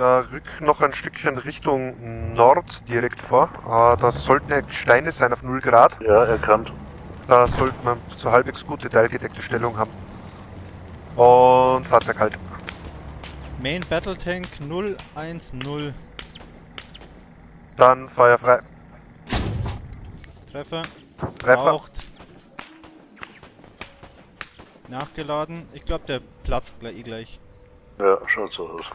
äh, rück noch ein Stückchen Richtung Nord direkt vor. Äh, das sollten Steine sein auf 0 Grad. Ja, erkannt. Da sollte man so halbwegs gute teilgedeckte Stellung haben. Und Fahrzeug halt. Main Battle Tank 010. Dann Feuer frei. Treffer. Treffer. Raucht. Nachgeladen. Ich glaube, der platzt gleich, eh gleich. Ja, schaut so aus.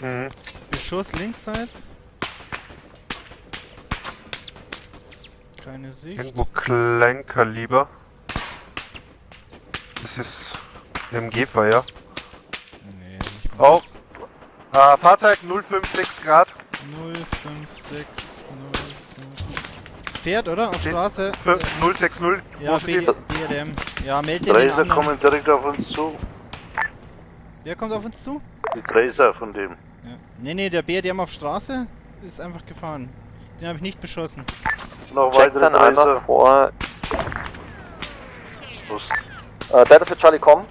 Mhm. Beschuss linksseits. Keine Sicht. Irgendwo Kleinkaliber. Das ist MG-Feuer. Nee, nicht mal. Auch. Äh, Fahrzeug 056 Grad. 056 05. Fährt, oder? Auf Straße. Fünf- 060. Ja, positiv. B BRDM. Ja, meld den Tracer anderen. kommen direkt auf uns zu. Wer kommt auf uns zu? Die Tracer von dem. Ja. Nee, nee, der BRDM auf Straße ist einfach gefahren. Den habe ich nicht beschossen. Noch Check weitere dann einmal Tracer. vor. Los. Äh, Delta für Charlie, komm.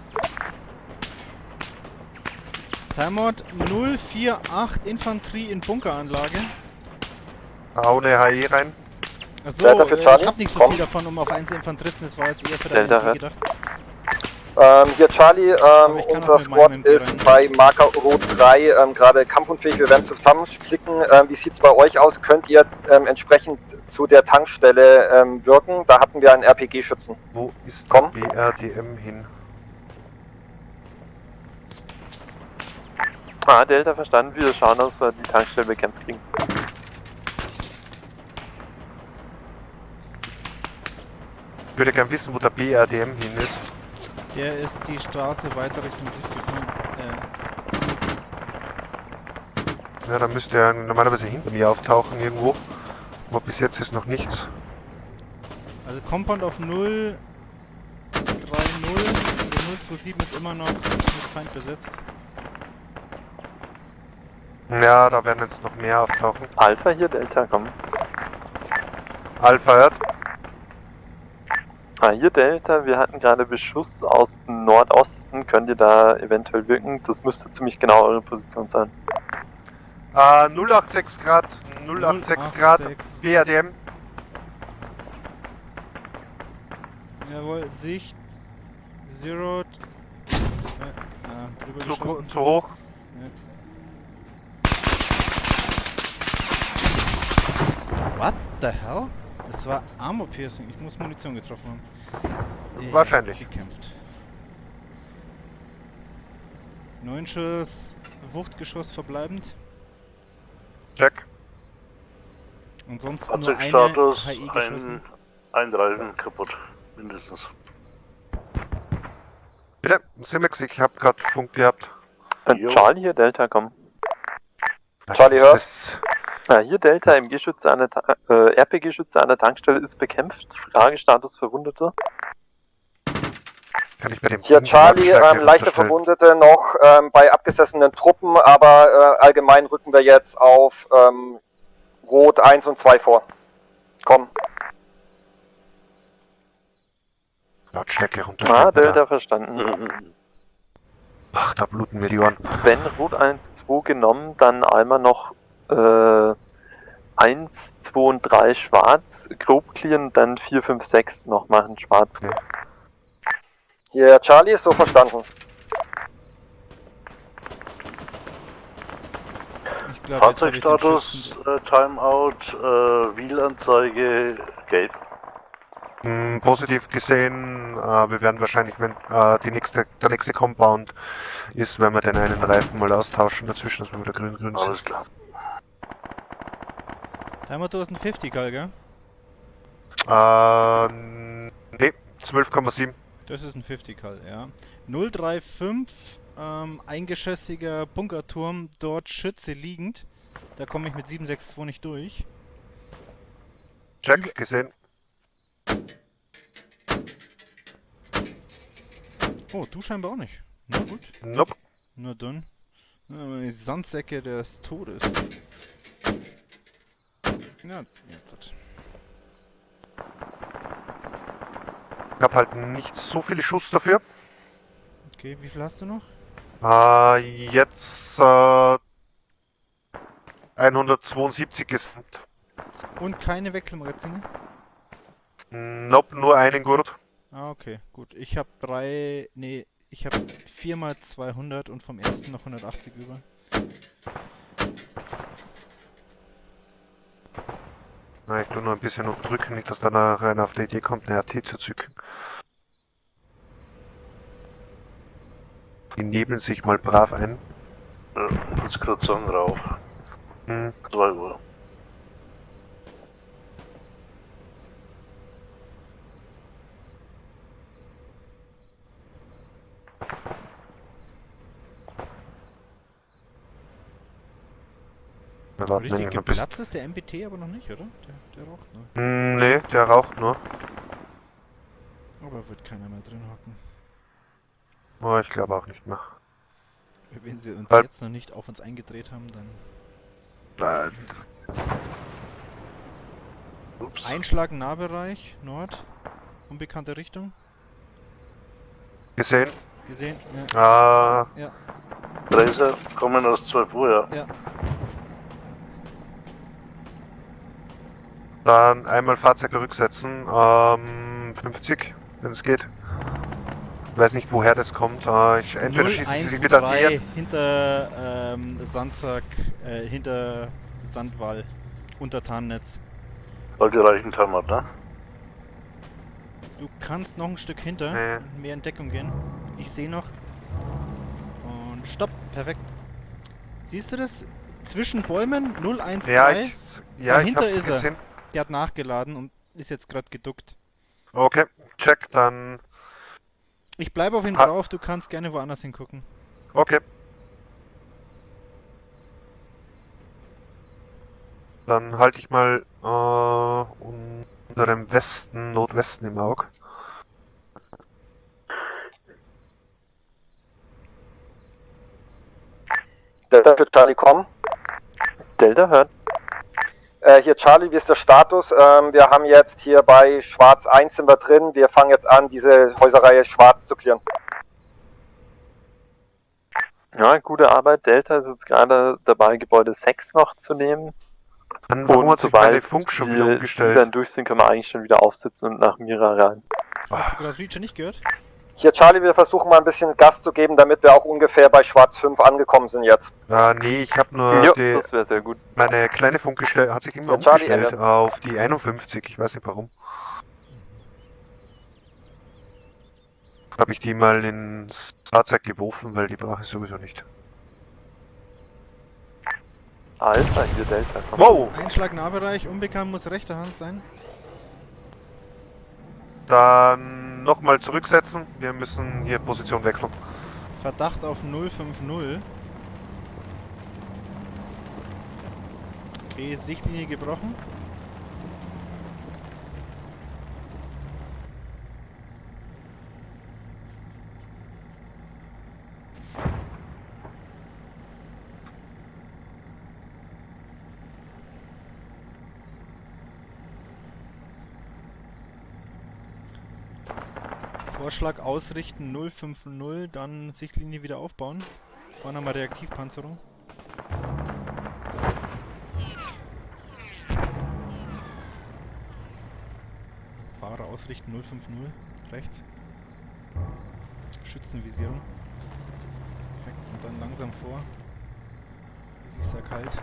Timeout 048 Infanterie in Bunkeranlage. Hau eine HE rein. Achso, Delta für Charlie, ich hab nicht so komm. viel davon, um auf einzelne Infanteristen, das war jetzt eher für deine gedacht. Ähm, hier Charlie, ähm, unser Squad rein. ist bei Marker Rot 3 ähm, gerade kampfunfähig. Wir werden zusammenklicken. Ähm, wie sieht's bei euch aus? Könnt ihr ähm, entsprechend zu der Tankstelle ähm, wirken? Da hatten wir einen RPG-Schützen. Wo ist Komm. der BRDM hin? Ah, Delta verstanden. Wir schauen, dass wir die Tankstelle bekämpft kriegen. Ich würde gern wissen, wo der BRDM hin ist. Der ist die Straße weiter Richtung Süd gefahren. Äh, Ja, dann müsste er normalerweise hinter mir auftauchen irgendwo. Aber bis jetzt ist noch nichts. also Compound auf 0 3 0 der 027 ist immer noch mit Feind besetzt. Ja, da werden jetzt noch mehr auftauchen. Alpha hier, Delta, komm. Alpha hört. Ah, hier Delta, wir hatten gerade Beschuss aus dem Nordosten. Könnt ihr da eventuell wirken? Das müsste ziemlich genau eure Position sein. Äh, 086 Grad. 086 Grad. 086. BRDM. Jawohl, Sicht. Zero. Äh, ja, Zu, zu hoch. What the hell? Das war Armor Piercing. Ich muss Munition getroffen haben. Äh, Wahrscheinlich. Gekämpft. Neun Schuss, Wuchtgeschoss verbleibend. Check. Ansonsten nur eine E Fahrzeugstatus, HI geschossen. ein, ein Reifen kaputt. Mindestens. Bitte, Simex, ich hab grad Funk gehabt. Äh. Charlie hier, Delta, komm. Charlie, hör. Ah, hier Delta, MG-Schütze an der Ta äh, RPG-Schütze an der Tankstelle ist bekämpft. Fragestatus Verwundete. Kann ich bei dem Hier Team Charlie, ähm, leichte? Verwundete noch ähm, bei abgesessenen Truppen, aber äh, allgemein rücken wir jetzt auf ähm, Rot 1 und 2 vor. Komm. Lautstärke runterstellen. Ah. Delta verstanden. Mhm. Ach, da bluten mir die Ohren. Wenn Rot 1, 2 genommen, dann einmal noch äh, 1, 2 und 3 schwarz, grob clearen, dann 4, 5, 6 noch machen, schwarz. Hier Charlie ist so verstanden. Fahrzeugstatus, äh, Timeout, äh, Wheelanzeige, gelb. Hm, positiv gesehen, äh, wir werden wahrscheinlich, wenn äh, die nächste, der nächste Compound ist, wenn wir den einen Reifen mal austauschen dazwischen, dass wir wieder grün-grün sind. Alles klar. Timer 1050, Karl, gell? Äh, nee, 12,7. Das ist ein 50 Karl, ja. 035, ähm, eingeschossiger Bunkerturm, dort Schütze liegend. Da komme ich mit 762 nicht durch. Check, gesehen. Oh, du scheinbar auch nicht. Na gut, Nope. na dann. Die Sandsäcke des Todes. Ja, jetzt. Ich hab halt nicht so viele Schuss dafür. Okay, wie viel hast du noch? Äh, jetzt, äh, 172 gesamt. Und keine Wechselmagazine? Nope, nur einen Gurt. Ah, okay, gut. Ich habe drei, nee, ich habe viermal 200 und vom ersten noch 180 über. Na, ich tu nur ein bisschen unterdrücken, nicht, dass da noch einer auf die Idee kommt, eine RT zu zücken. Die nebeln sich mal brav ein. Ja, ich muss gerade sagen, rauf. Hm, 2 Uhr. Wir warten Richtig geplatzt ist der MBT aber noch nicht, oder? Der, der raucht noch. Hm, nee, der raucht nur. Aber wird keiner mehr drin hocken. Oh, ich glaube auch nicht mehr. Wenn sie uns Halt. jetzt noch nicht auf uns eingedreht haben, dann... Äh, Ups. Einschlag Nahbereich, Nord, unbekannte Richtung. Gesehen? Gesehen? Ja. Äh, Laser kommen aus 12 Uhr, ja. ja. Dann einmal Fahrzeug zurücksetzen. Ähm, 50, wenn es geht. Weiß nicht, woher das kommt. Äh, ich, entweder schießen sie sich wieder näher. 013 hinter ähm, Sandsack, äh, hinter Sandwall, unter Tarnnetz. Die reichen haben, ne? Du kannst noch ein Stück hinter, Nee. mehr in Deckung gehen. Ich sehe noch. Und stopp, perfekt. Siehst du das? Zwischen Bäumen 013, Ja, ich, ja, ich Dahinter hab's ist er. Der hat nachgeladen und ist jetzt gerade geduckt. Okay, check, dann. Ich bleibe auf ihn Ha- drauf, du kannst gerne woanders hingucken. Okay. Dann halte ich mal äh, unter dem Westen, Nordwesten im Auge. Delta für Charlie kommen. Delta hört. Äh, hier Charlie, wie ist der Status? Ähm, wir haben jetzt hier bei Schwarz 1 sind wir drin. Wir fangen jetzt an, diese Häuserreihe Schwarz zu clearen. Ja, gute Arbeit. Delta ist jetzt gerade dabei, Gebäude 6 noch zu nehmen. Dann warum hat sich sobald Funk schon wir wieder die umgestellt? dann durch sind, können wir eigentlich schon wieder aufsitzen und nach Mira rein. Hast du gerade Reacher nicht gehört? Hier Charlie, wir versuchen mal ein bisschen Gas zu geben, damit wir auch ungefähr bei Schwarz 5 angekommen sind jetzt. Äh, nee, ich habe nur Ja, die, das wäre sehr gut. meine kleine Funkgestelle hat sich immer Ja, Charlie, umgestellt Ende. auf die 51. Ich weiß nicht warum. Habe ich die mal ins Fahrzeug geworfen, weil die brauche ich sowieso nicht. Alpha, hier Delta. Komm. Wow! Einschlag Nahbereich, unbekannt muss rechte Hand sein. Dann nochmal zurücksetzen. Wir müssen hier Position wechseln. Verdacht auf 050. Okay, Sichtlinie gebrochen. Vorschlag ausrichten 050, dann Sichtlinie wieder aufbauen. Vorne haben wir Reaktivpanzerung. Fahrer ausrichten 050, rechts. Schützenvisierung. Perfekt, und dann langsam vor. Es ist sehr kalt.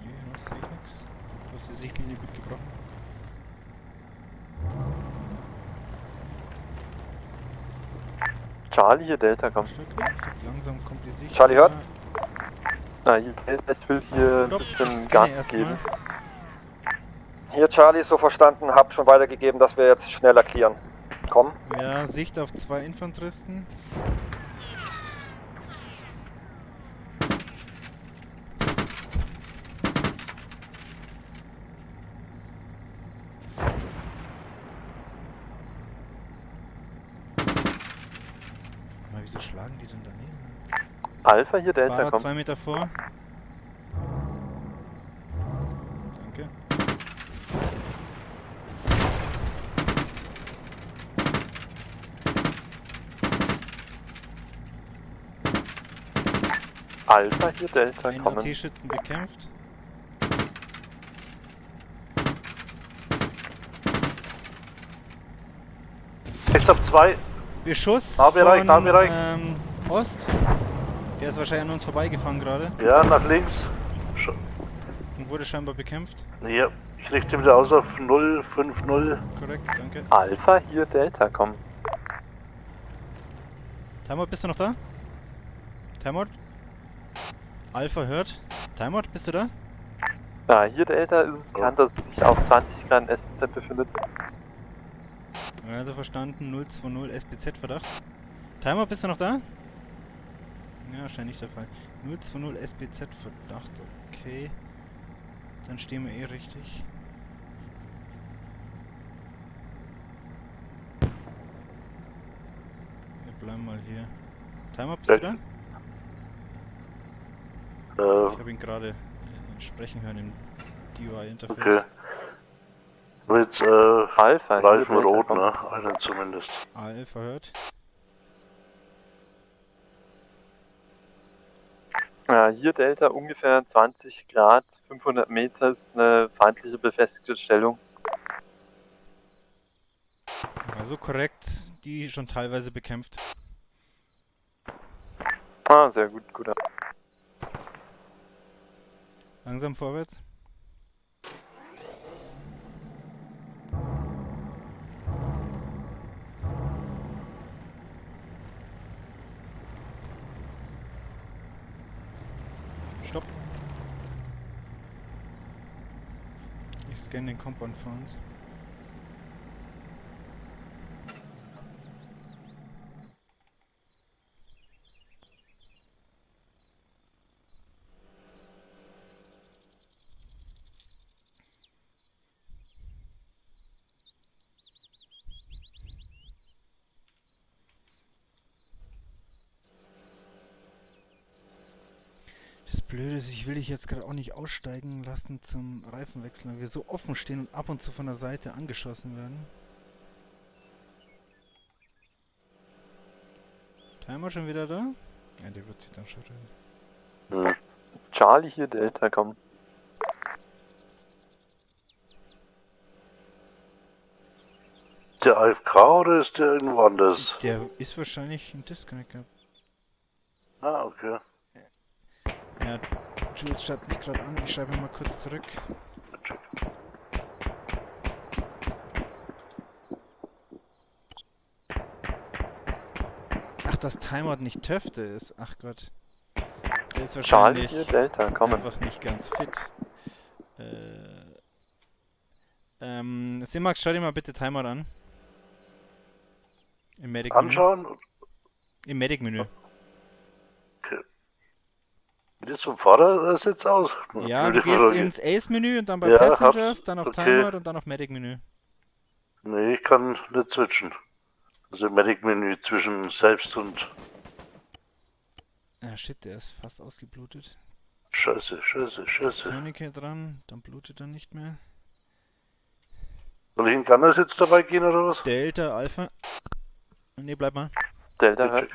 Nee, noch sehe ich nichts. Du hast die Sichtlinie gut gebrochen. Charlie, hier Delta, komm. Stück, Stück langsam kommt die Sicht. Charlie hört? Na, hier Delta, ich will hier ein bisschen Gas geben. Hier Charlie, so verstanden, hab schon weitergegeben, dass wir jetzt schneller clearen. Komm. Ja, Sicht auf zwei Infanteristen. Alpha hier, Delta, Fahrer komm. zwei Meter vor. Danke. Alpha hier, Delta, Ein kommen. T-Schützen bekämpft. Ich hab zwei. Beschuss. Nahbereich, von, Nahbereich. Ähm, Ost. Der ist wahrscheinlich an uns vorbeigefahren gerade Ja, nach links. Sch und wurde scheinbar bekämpft. ja, ich richte wieder aus auf 050. Korrekt, danke. Alpha hier Delta kommen. Timeout, bist du noch da? Timeout? Alpha hört. Timeout, bist du da? Ja, hier Delta ist es bekannt, dass es sich auf 20 Grad SPZ befindet. Also verstanden, 020 SPZ Verdacht. Timeout, bist du noch da? Ja, wahrscheinlich nicht der Fall. 020 SPZ Verdacht, okay. Dann stehen wir eh richtig. Wir bleiben mal hier. Timeout, bist du da? Äh, Ich habe ihn gerade äh, sprechen hören im DUI-Interface. okay. Mit äh, Alpha Reifen rot, ne? Einen zumindest. AL verhört. Ja, hier Delta ungefähr 20 Grad, 500 Meter ist eine feindliche befestigte Stellung. Also korrekt, die schon teilweise bekämpft. Ah, sehr gut, guter. Langsam vorwärts. Stopp. Scanne den Compound für uns. Das Blöde ist, ich will dich jetzt gerade auch nicht aussteigen lassen zum Reifenwechsel, weil wir so offen stehen und ab und zu von der Seite angeschossen werden. Timer schon wieder da? Ja, der wird sich dann schon reden. Hm. Charlie hier Delta kommen. Der AFK oder ist der irgendwo anders? Der ist wahrscheinlich ein Disconnect gehabt. Ah, okay. Ja, Jules schreibt mich gerade an, ich schreibe mal kurz zurück. Ach, dass Timeout nicht Töfte ist. Ach Gott. Der ist Charlie wahrscheinlich hier Delta kommen. einfach nicht ganz fit. Äh, ähm, Simax, schau dir mal bitte Timeout an. Im Medic-Menü. Anschauen. Im Medic-Menü. Wie das vom Vordersitz aus? Ja, du gehst Frage. ins Ace-Menü und dann bei Ja, Passengers, dann auf Okay. Timeout und dann auf Medic-Menü. Nee, ich kann nicht switchen. Also Medic-Menü zwischen selbst und Ah, shit, der ist fast ausgeblutet. Scheiße, Scheiße, Scheiße. Tourniquet dran, dann blutet er nicht mehr. Soll ich in Gunnersitz dabei gehen oder was? Delta, Alpha. Ne, bleib mal. Delta hört.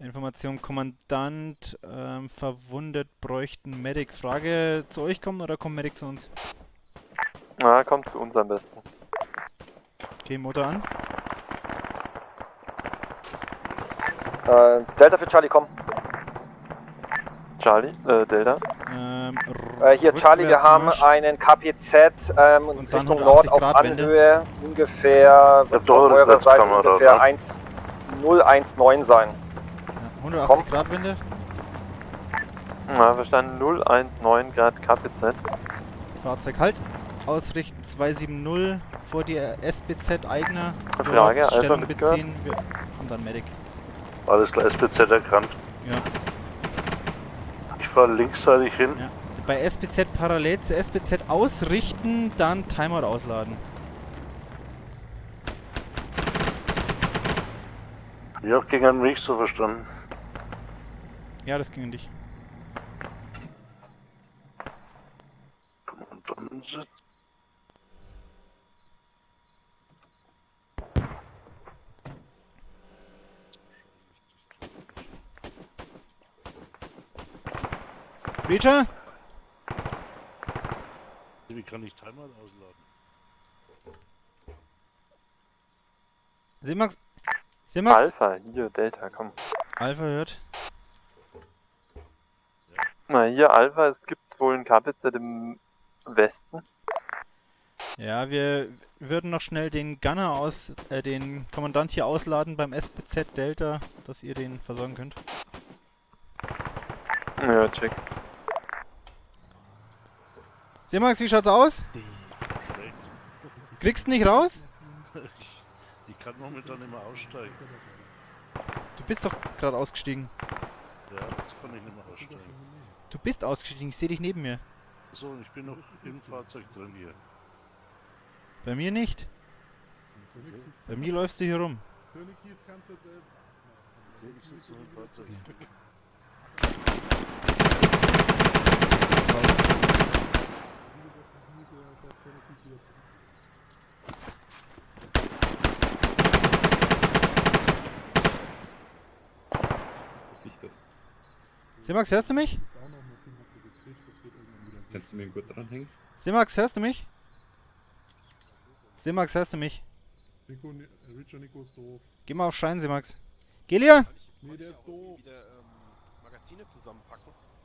Information Kommandant, ähm, verwundet, bräuchten Medic. Frage zu euch kommen oder kommt Medic zu uns? Na, kommt zu uns am besten. Okay, Motor an. Äh, Delta für Charlie, komm. Charlie, äh, Delta. Ähm, Äh, hier Charlie, wir haben Rückwärtsmarsch. einen KPZ ähm, Und dann Richtung Nord 180 auf. Anhöhe ungefähr eine eurer Seite ungefähr ne? 1019 sein. Ja, 180 Komm. Grad Wende. Na, verstanden 019 Grad KPZ. Fahrzeug halt. Ausrichten 270 vor die SBZ eigener. Frage, Alpha Stellung beziehen. Wir und dann Medic. Alles klar, SPZ erkannt. Ja. Ich fahre linksseitig hin. Ja. Bei SBZ parallel zu SBZ ausrichten, dann Timeout ausladen. Ich hab gegen einen Weg so verstanden. Ja, das ging an dich. Breacher? Wie kann ich Timer ausladen? Simax? Simax? Alpha, hier, Delta, komm. Alpha hört. Na, hier, Alpha, es gibt wohl ein KPZ im Westen. Ja, wir würden noch schnell den Gunner aus, äh, den Kommandant hier ausladen beim SPZ Delta, dass ihr den versorgen könnt. Ja, check. Simax, wie schaut's aus? Schlecht. Kriegst du nicht raus? Ich, ich kann momentan nicht mehr aussteigen. Du bist doch gerade ausgestiegen. Ja, jetzt kann ich nicht mehr aussteigen. Du bist ausgestiegen, ich sehe dich neben mir. So, und ich bin noch im Fahrzeug drin hier. Bei mir nicht. Bei mir läufst du hier rum. Nee, ich sitze noch im Fahrzeug. Simax, hörst du mich? Kannst du mir einen Gurt dranhängen? Simax, hörst du mich? Simax, hörst du mich? Nico, Ni- Richard Nico ist doof. Geh mal auf Schein, Simax. Gelia? Nee, der ist doof.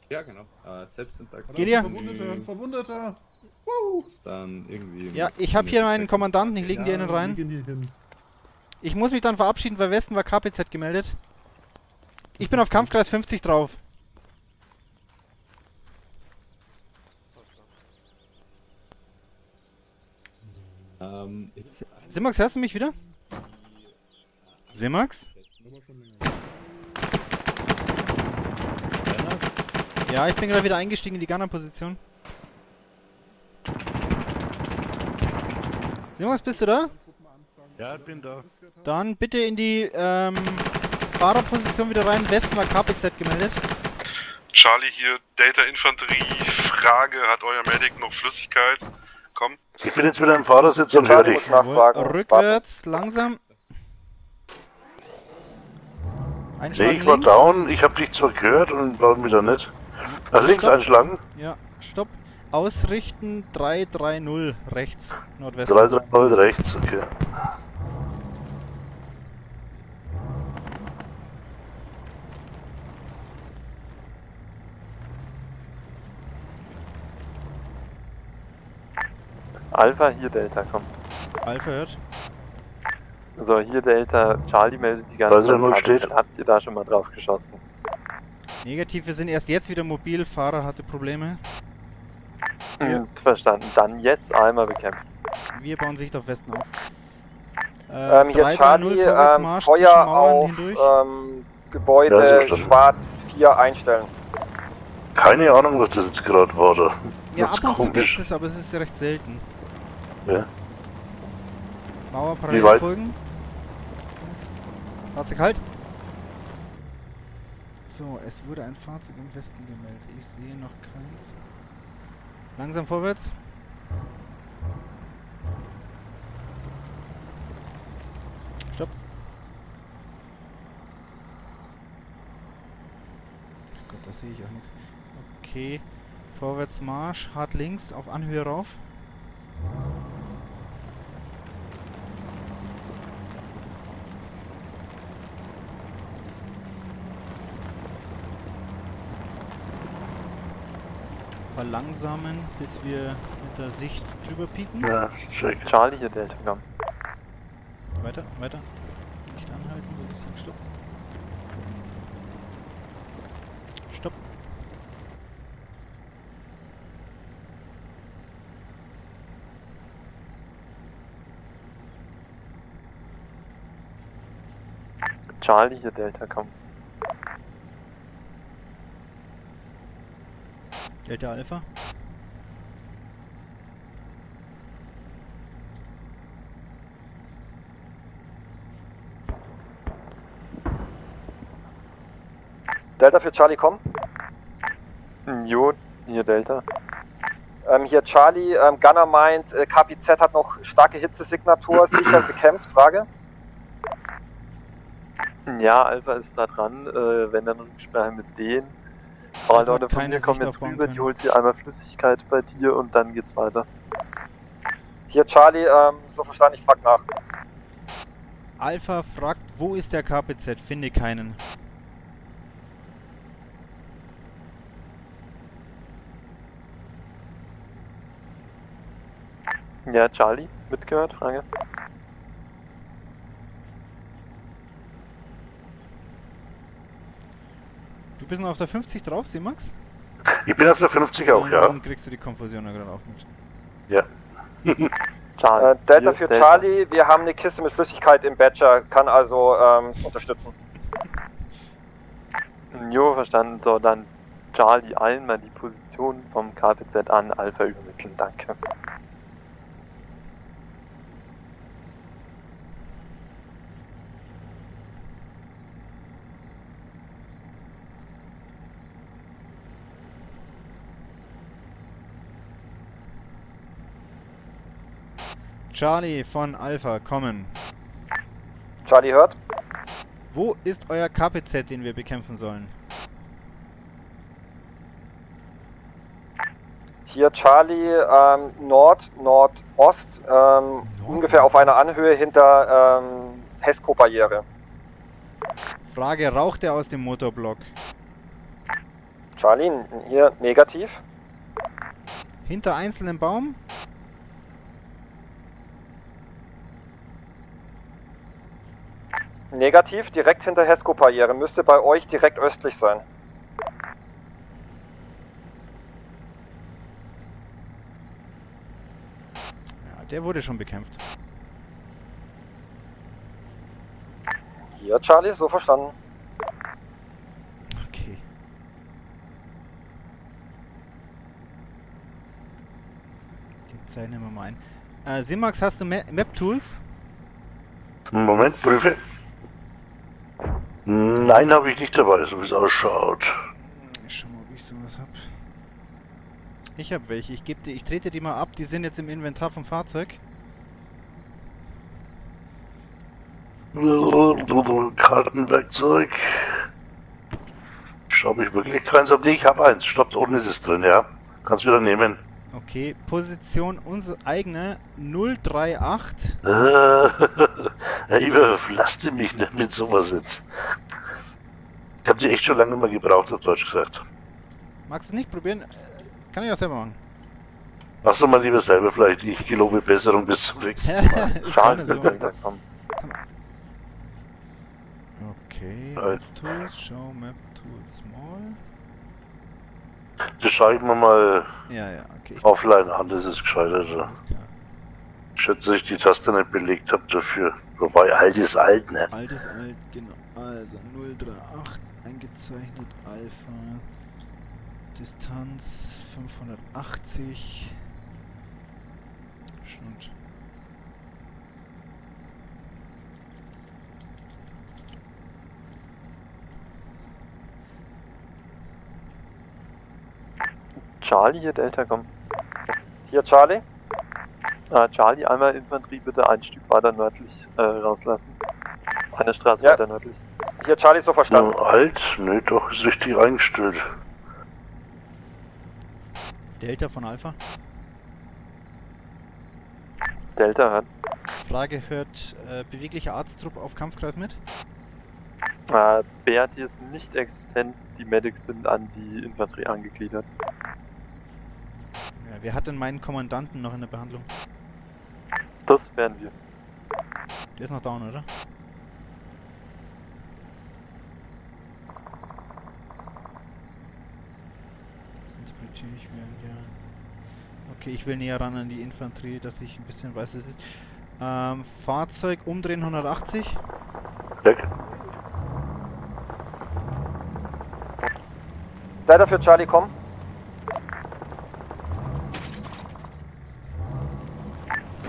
Ja, genau. Äh, Selbstinteraktion. Gelia? Verwundeter, ein Verwundeter. ist dann irgendwie. Ja, ich habe hier meinen Kommandanten, ich lege dir einen rein. Ich muss mich dann verabschieden, weil Westen war KPZ gemeldet. Ich bin auf Kampfkreis 50 drauf. Ähm, Simax, hörst du mich wieder? Simax? Ja, ich bin gerade wieder eingestiegen in die Gunner-Position. Simax, bist du da? Ja, ich bin da. Dann bitte in die ähm, Fahrerposition wieder rein. Westen war KPZ gemeldet. Charlie hier, Data Infanterie. Frage, hat euer Medic noch Flüssigkeit? Komm. Ich bin jetzt wieder im Fahrersitz und höre dich. Rückwärts, langsam. Nee, Einschlag ich war links. down, ich habe dich zwar gehört und war wieder nicht. Nach links Stopp. einschlagen. Ja, stopp. Ausrichten 330 rechts, Nordwesten. 330 rechts, okay. Alpha, hier, Delta, komm. Alpha hört. So, hier, Delta, Charlie meldet die ganze Zeit. steht? Habt ihr da schon mal drauf geschossen? Negativ, wir sind erst jetzt wieder mobil. Fahrer hatte Probleme. Ja. Hm, verstanden. Dann jetzt einmal bekämpfen. Wir bauen Sicht auf Westen auf. Äh, Ähm, hier 330 Charlie, ähm, Feuer auf hindurch. ähm, Ja, Gebäude verstanden. schwarz 4 einstellen. Keine Ahnung, was das jetzt gerade war da. ja, das ab und zu gibt es, aber es ist recht selten. Ja. Mauer parallel folgen. Fahrzeug halt. So, es wurde ein Fahrzeug im Westen gemeldet. Ich sehe noch keins. Langsam vorwärts. Stopp. Ach Gott, da sehe ich auch nichts. Okay. Vorwärts Marsch, hart links, auf Anhöhe rauf. Verlangsamen, bis wir mit der Sicht drüber pieken. Ja. Charlie, hier, Delta. Weiter, weiter. Nicht anhalten, muss ich sagen. Stopp. Stopp. Charlie, hier, Delta, komm. Delta Alpha. Delta für Charlie, komm. Hm, Jo, hier, Delta. Ähm, hier Charlie, ähm, Gunner meint, äh, KPZ hat noch starke Hitzesignatur, sicher bekämpft, Frage. Ja, Alpha ist da dran. Äh, wenn dann Rücksprache mit denen. Drei hat Leute von mir kommen jetzt rüber, können. die holt sie einmal Flüssigkeit bei dir und dann geht's weiter. Hier Charlie, ähm, so verstanden, ich frag nach. Alpha fragt, wo ist der KPZ? Finde keinen. Ja, Charlie, mitgehört, Frage. Du bist noch auf der 50 drauf, Simax? Ich bin auf der 50 auch, ja. Dann kriegst du die Konfusion ja gerade auch mit. Ja. Charlie. Äh, Delta für Charlie, wir haben eine Kiste mit Flüssigkeit im Badger, kann also ähm, unterstützen. Jo, verstanden. So, dann Charlie einmal die Position vom KPZ an Alpha übermitteln, danke. Charlie von Alpha, kommen. Charlie hört. Wo ist euer KPZ, den wir bekämpfen sollen? Hier Charlie, ähm, Nord, Nordost, ähm, ungefähr auf einer Anhöhe hinter ähm, Hesco-Barriere. Frage, raucht er aus dem Motorblock? Charlie, hier negativ. Hinter einzelnen Baum? Negativ, direkt hinter Hesco-Barriere, müsste bei euch direkt östlich sein. Ja, der wurde schon bekämpft. Hier Charlie, so verstanden. Okay. Die zeichnen wir mal ein. Äh, Simax, hast du Ma Map-Tools? Moment, prüfe. Nein, habe ich nicht dabei, so wie es ausschaut. Ich schau mal, ob ich sowas hab. Ich hab welche. Ich, geb dir, ich trete die mal ab. Die sind jetzt im Inventar vom Fahrzeug. Kartenwerkzeug. Schau ich wirklich keins ab? Nee, ich habe eins. Stopp, unten ist es drin, ja. Kannst wieder nehmen. Okay, Position unsere eigene 038. Äh, Herr Iber, lasst mich nicht mit sowas jetzt. Ich habe die echt schon lange nicht mehr gebraucht, auf Deutsch gesagt. Magst du es nicht probieren? Kann ich auch selber machen. Mach's doch mal lieber selber vielleicht. Ich gelobe Besserung bis zum nächsten Mal. Charlie, gerne so. Okay. Map Tools, Show Map Tools Small. Das schaue ich mir mal Ja, ja, okay. Ich offline an, das ist gescheiter. Also. Klar. Schätze, dass ich die Taste nicht belegt habe dafür. Wobei, alt ist alt, ne? Altes alt, genau. Also 038 eingezeichnet, Alpha. Distanz 580. Stimmt. Charlie, hier, Delta, komm. Hier Charlie. Ah, Charlie, einmal Infanterie bitte ein Stück weiter nördlich äh, rauslassen. Eine Straße Ja. weiter nördlich. Hier Charlie, so verstanden. Nur alt? Nö, doch, ist richtig eingestellt. Delta von Alpha. Delta hört. Frage, hört äh, beweglicher Arzttrupp auf Kampfkreis mit? Äh, BRT ist nicht existent, die Medics sind an die Infanterie angegliedert. Ja, wer hat denn meinen Kommandanten noch in der Behandlung? Das werden wir. Der ist noch down, oder? Sonst bitte ich werden ja. Okay, ich will näher ran an die Infanterie, dass ich ein bisschen weiß, es ist. Ähm, Fahrzeug umdrehen 180. Weg. Delta für Charlie, komm.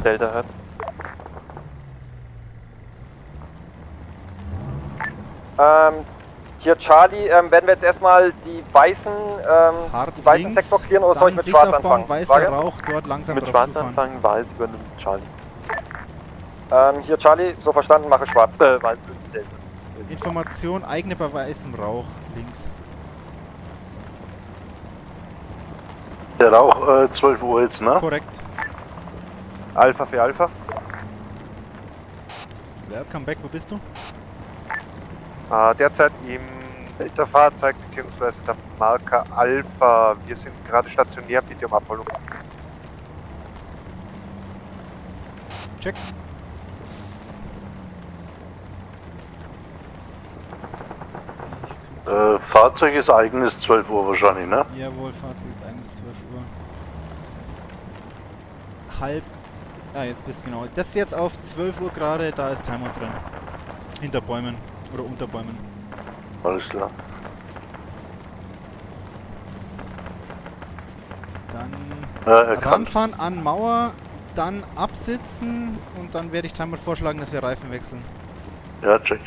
Delta hört. Ähm, hier Charlie, ähm, werden wir jetzt erstmal die weißen, ähm, die weißen links, Sektor clearen oder soll ich mit schwarz anfangen? weißer Frage? Rauch, dort langsam Mit Schwarz anfangen, Weiß übernimmt Charlie. Ähm, hier Charlie, so verstanden, mache schwarz. Äh, Weiß Delta. Information, eigene bei weißem Rauch, links. Der hat auch äh, 12 Uhr jetzt, ne? Korrekt. Alpha für Alpha. Welcome back, wo bist du? Äh, derzeit im Delta-Fahrzeug bzw. der Marker Alpha. Wir sind gerade stationär, bitte um Abholung. Check. Äh, Fahrzeug ist eigenes 12 Uhr wahrscheinlich, ne? Jawohl, Fahrzeug ist eigentlich 12 Uhr. Halb. Ah, jetzt bist du genau. Das ist jetzt auf 12 Uhr gerade, da ist Timer drin. Hinter Bäumen. Oder unter Bäumen. Alles klar. Dann erkannt. ranfahren an Mauer, dann absitzen und dann werde ich Timer vorschlagen, dass wir Reifen wechseln. Ja, check.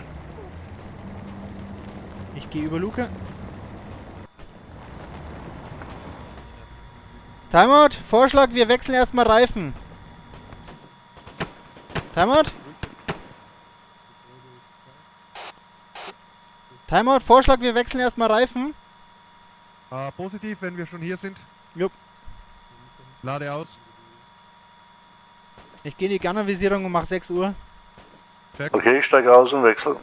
Ich gehe über Luke. Timeout, Vorschlag, wir wechseln erstmal Reifen. Timeout? Timeout, Vorschlag, wir wechseln erstmal Reifen. Äh, positiv, wenn wir schon hier sind. Jupp. Lade aus. Ich gehe in die Gunnervisierung und mache 6 Uhr. Okay, ich steige aus und wechsle.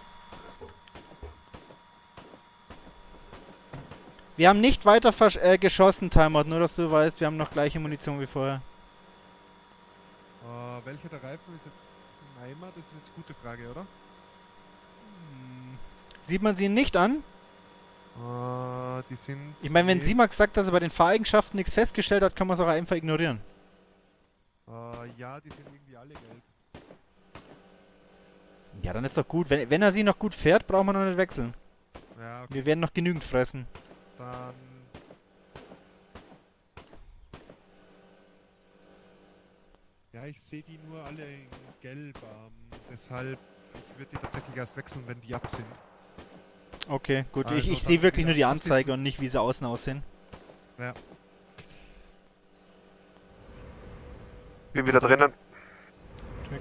Wir haben nicht weiter äh, geschossen, Timeout, nur dass du weißt, wir haben noch gleiche Munition wie vorher. Äh, welcher der Reifen ist jetzt im Eimer? Das ist jetzt eine gute Frage, oder? Hm. Sieht man sie nicht an? Äh, die sind. Ich meine, wenn die- Simax sagt, dass er bei den Fahreigenschaften nichts festgestellt hat, kann man es auch einfach ignorieren. Äh, ja, die sind irgendwie alle gelb. Ja, dann ist doch gut. Wenn, wenn er sie noch gut fährt, braucht man noch nicht wechseln. Ja, okay, Wir werden noch genügend fressen. dann. Ja, ich sehe die nur alle in gelb. Ähm, deshalb, ich würde die tatsächlich erst wechseln, wenn die ab sind. Okay, gut. ich Also ich dann sehe wirklich nur die. Anzeige und nicht, wie sie außen aussehen. Bin wieder drinnen. Check.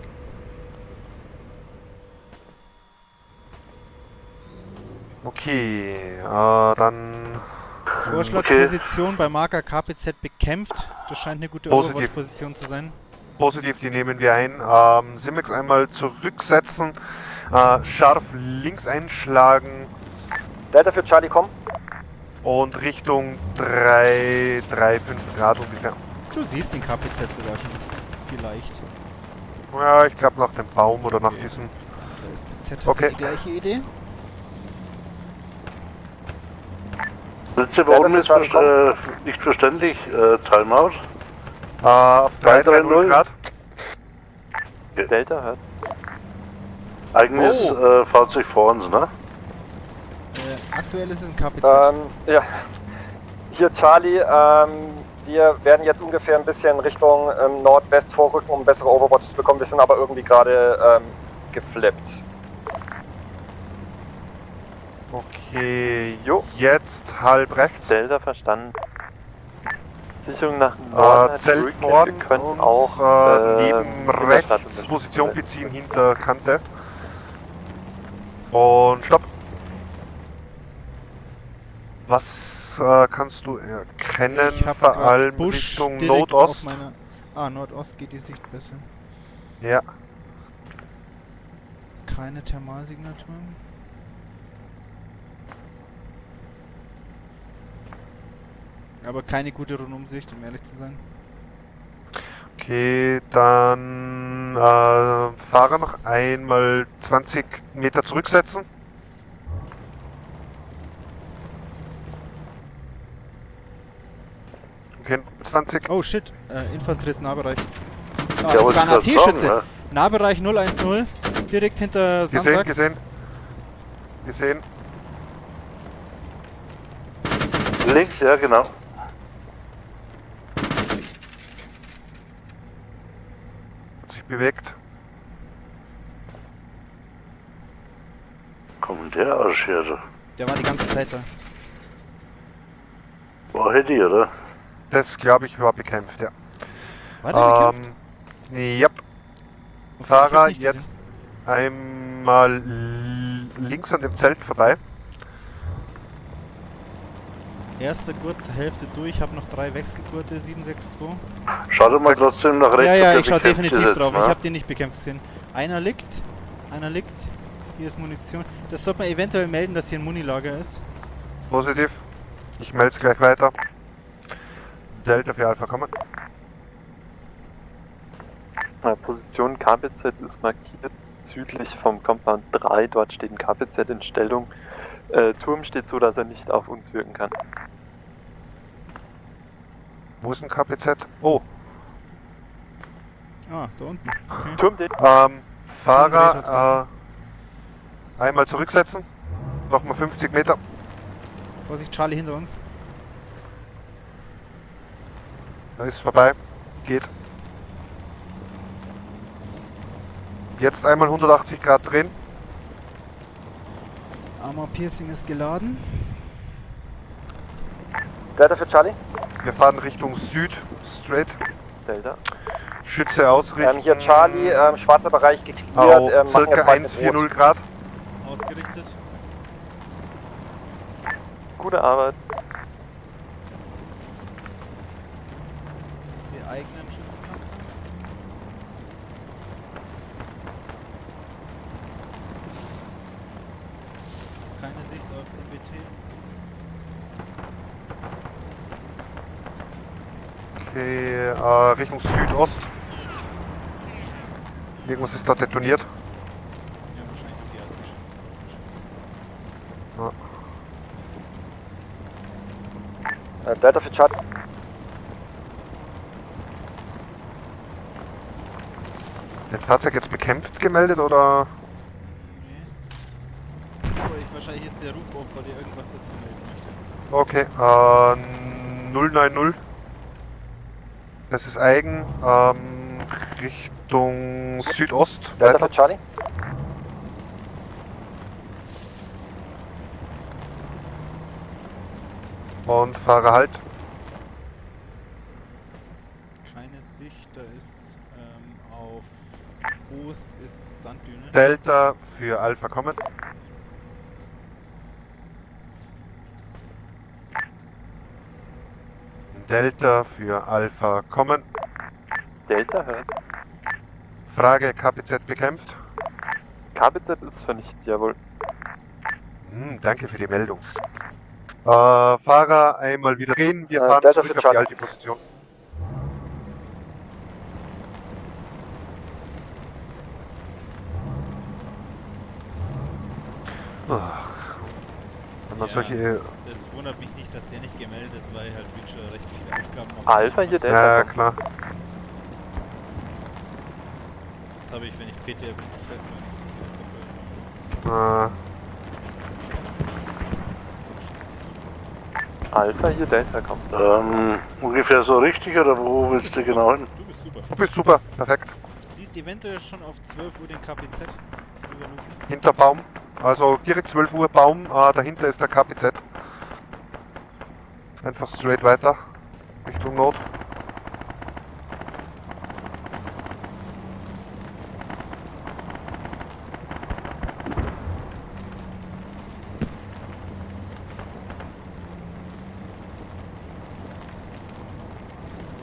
Okay, äh, dann. Vorschlag, Okay. Position bei Marker KPZ bekämpft. Das scheint eine gute. Overwatch-Position zu sein. Positiv, die nehmen wir ein. Ähm, Simex einmal zurücksetzen. Äh, scharf links einschlagen Delta für Charlie, komm. und Richtung 3, 3, 5 Grad ungefähr. Du siehst den KPZ sogar schon. Vielleicht. Ja, ich glaube nach dem Baum oder nach Okay. diesem. Der SPZ hat Okay. die gleiche Idee. Letzte Delta Worten für ist ver äh, nicht verständlich. Äh, Timeout. Äh, auf 3, 3, 0 330. Grad. Delta hört. Eigenes Oh. äh, Fahrzeug vor uns, ne? Äh, aktuell ist es ein KPZ. Ähm, ja. Hier Charlie, ähm, wir werden jetzt ungefähr ein bisschen Richtung ähm, Nordwest vorrücken, um bessere Overwatch zu bekommen. Wir sind aber irgendwie gerade ähm, geflippt. Okay, Jo. jetzt halb rechts. Delta verstanden. Sicherung nach Äh, Norden. Zelt zurück. vorn Wir können und auch äh, äh, neben rechts. Position beziehen hinter Kante. Und stopp. Was äh, kannst du erkennen? ich habe Vor allem Busch Richtung Nordost. Ah, Nordost geht die Sicht besser. Ja, Keine Thermalsignaturen. Aber keine gute Rundumsicht, um ehrlich zu sein. okay, dann äh, Fahrer noch einmal 20 Meter zurücksetzen. Okay, 20. Oh shit, äh, Infanterie ist Nahbereich. Ah, Ja, grad AT-Schütze. sagen, ne? Nahbereich 010, direkt hinter Gesehen, Samstag. gesehen. Gesehen. Links, ja, genau. Sich bewegt. Kommt der Arsch her, du. Der war die ganze Zeit da. War Hedy, oder? Das glaube ich war bekämpft, ja. War der bekämpft? Ähm, ja, Okay, ich hab's Fahrer jetzt gesehen. einmal links an dem Zelt vorbei. Erster Gurt zur Hälfte durch, habe noch drei Wechselgurte, 762. Schau doch mal trotzdem nach rechts. Ja, ja, ich schaue bekämpft definitiv ist, drauf. ne? Ich habe den nicht bekämpft gesehen. Einer liegt. Einer liegt. Hier ist Munition. Das sollte man eventuell melden, dass hier ein Munilager ist. Positiv. Ich melde es gleich weiter. Delta für Alpha kommen. Position KPZ ist markiert südlich vom Compound 3. Dort steht ein KPZ in Stellung. Äh, Turm steht so, dass er nicht auf uns wirken kann. Wo ist ein KPZ? Oh, Ah, da unten. Okay. Turm, den ähm, Fahrer, äh, einmal zurücksetzen. Nochmal 50 Meter. Vorsicht, Charlie hinter uns. Da ist vorbei. Geht. Jetzt einmal 180 Grad drehen. Armor Piercing ist geladen. Delta für Charlie. Wir fahren Richtung Süd. Straight. Delta. Schütze ausrichten. Ähm, hier Charlie, ähm, schwarzer Bereich geklärt. Auf Ähm, circa jetzt bald mit Rot. 140 Grad. Ausgerichtet. Gute Arbeit. Ich sehe eigenen Schützenpanzer. Keine Sicht auf MBT. Okay, äh, Richtung Südost. Irgendwas ist da detoniert. Ja, wahrscheinlich die AT-Schützen. Äh, Delta für Charlie. Ein Fahrzeug jetzt bekämpft gemeldet oder? Nee. Aber ich, wahrscheinlich ist der Rufoper, der irgendwas dazu melden möchte. Okay, äh, 090. Das ist eigen, ähm, Richtung Südost. Delta Weiter. für Charlie. Und fahre halt. Keine Sicht, da ist ähm, auf Ost ist Sanddüne. Delta für Alpha kommen. Delta für Alpha kommen. Delta hört. Frage KPZ bekämpft. KPZ ist vernichtet, jawohl. Hm, danke für die Meldung. Äh, Fahrer einmal wieder drehen. Wir Äh, fahren Delta zurück auf die alte Position. Man Ja. solche... Das wundert mich nicht, dass der nicht gemeldet ist, weil halt Reacher recht viele Aufgaben auf Alpha hier, Delta. Ja, kommt. klar. Das habe ich, wenn ich PT bin, gefressen, wenn ich so viel Äh, Alpha hier, Delta kommt. Ähm, ungefähr so richtig oder wo willst du genau hin? Du bist super. du bist super, perfekt. Du siehst eventuell schon auf 12 Uhr den KPZ. Hinter Baum. Also direkt 12 Uhr Baum, äh, dahinter ist der KPZ. Einfach straight weiter. Richtung Nord.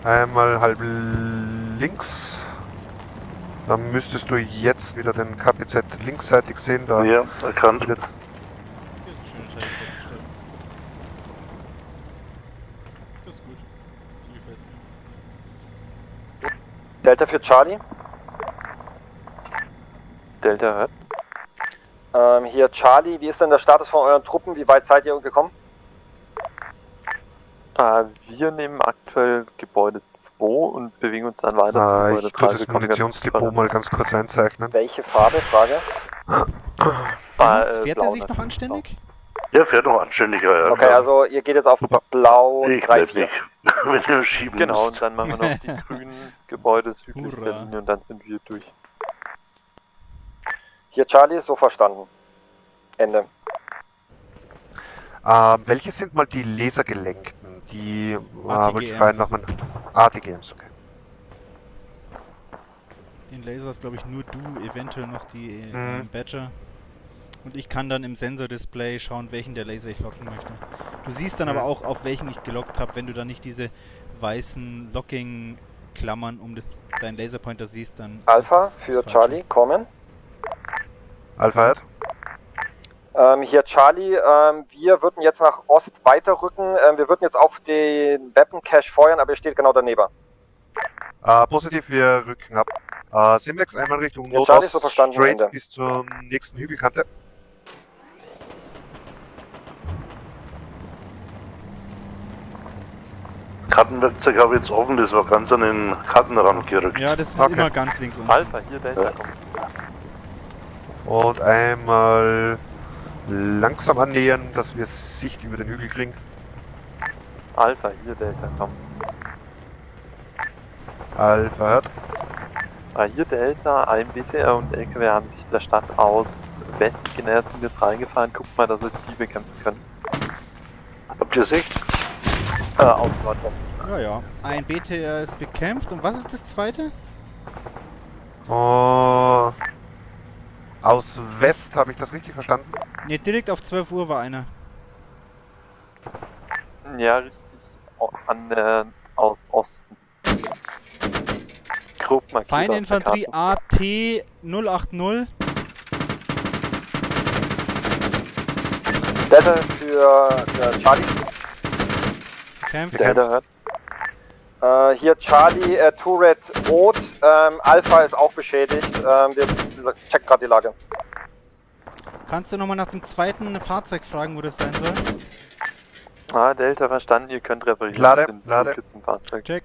Einmal halb links. Dann müsstest du jetzt wieder den KPZ linksseitig sehen. Da Ja, erkannt. wird Hier ist ein schöner Teil vorgestellt. Das ist gut. So gefällt's mir. Delta für Charlie. Delta hört. Ähm, hier Charlie, wie ist denn der Status von euren Truppen? Wie weit seid ihr gekommen? Äh, wir nehmen aktuell Gebäude 2 und bewegen uns dann weiter Gebäude ich tue 3. das Munitionsdepot mal ganz kurz einzeichnen. Welche Farbe? Frage. Simons, äh, fährt blau er sich noch anständig? Ja, fährt noch anständiger. Ja, Okay, also ihr geht jetzt auf Super. Blau Ich 3, bleib 4. nicht. Wenn ihr schieben Genau, und dann machen wir noch die grünen Gebäude südlich Hurra. der Linie und dann sind wir durch. Hier Charlie, so verstanden. Ende. Ähm, welche sind mal die Lasergelenkten? Die äh, wollte ich fragen nochmal. ATGMs, okay. Den Laser ist glaube ich nur du, eventuell noch die Mhm. äh, Badger. Und ich kann dann im Sensor-Display schauen, welchen der Laser ich locken möchte. Du siehst dann aber auch, auf welchen ich gelockt habe, wenn du dann nicht diese weißen Locking-Klammern um das, deinen Laserpointer siehst, dann. Alpha für. Charlie, kommen. Alpha Head. Ähm, hier Charlie, ähm, wir würden jetzt nach Ost weiterrücken. Ähm, wir würden jetzt auf den Weapon Cache feuern, aber ihr steht genau daneben. Äh, positiv, wir rücken ab. Äh, Simlex einmal Richtung Ja, Nordost, so verstanden, straight Ende. bis zur nächsten Hügelkante. Kartenwerkzeug habe ich jetzt offen, das war ganz an den Kartenrand gerückt. Ja, das ist Okay. immer ganz links unten. Alpha, hier Delta, Ja. Und einmal langsam annähern, dass wir Sicht über den Hügel kriegen. Alpha, hier Delta, komm. Alpha Head. Ah, hier Delta, ein BTR und LKW haben sich der Stadt aus West genähert, sind jetzt reingefahren. Guckt mal, dass wir die bekämpfen können. Habt ihr Sicht? Äh, aus Nordwesten. Ja, ja. Ein BTR ist bekämpft. Und was ist das zweite? Oh, aus West, habe ich das richtig verstanden? Ne, direkt auf 12 Uhr war einer. Ja, richtig. An, äh, aus Osten. Grob markiert Karte. AT 080. Delta für äh, Charlie. Bekämpft. Delta hört. Äh, hier Charlie, äh, Turret rot. Ähm, Alpha ist auch beschädigt. Ähm, wir checken gerade die Lage. Kannst du nochmal nach dem zweiten Fahrzeug fragen, wo das sein soll? Ah, Delta verstanden, ihr könnt reparieren. Lade, Den lade. Zum Fahrzeug. Check.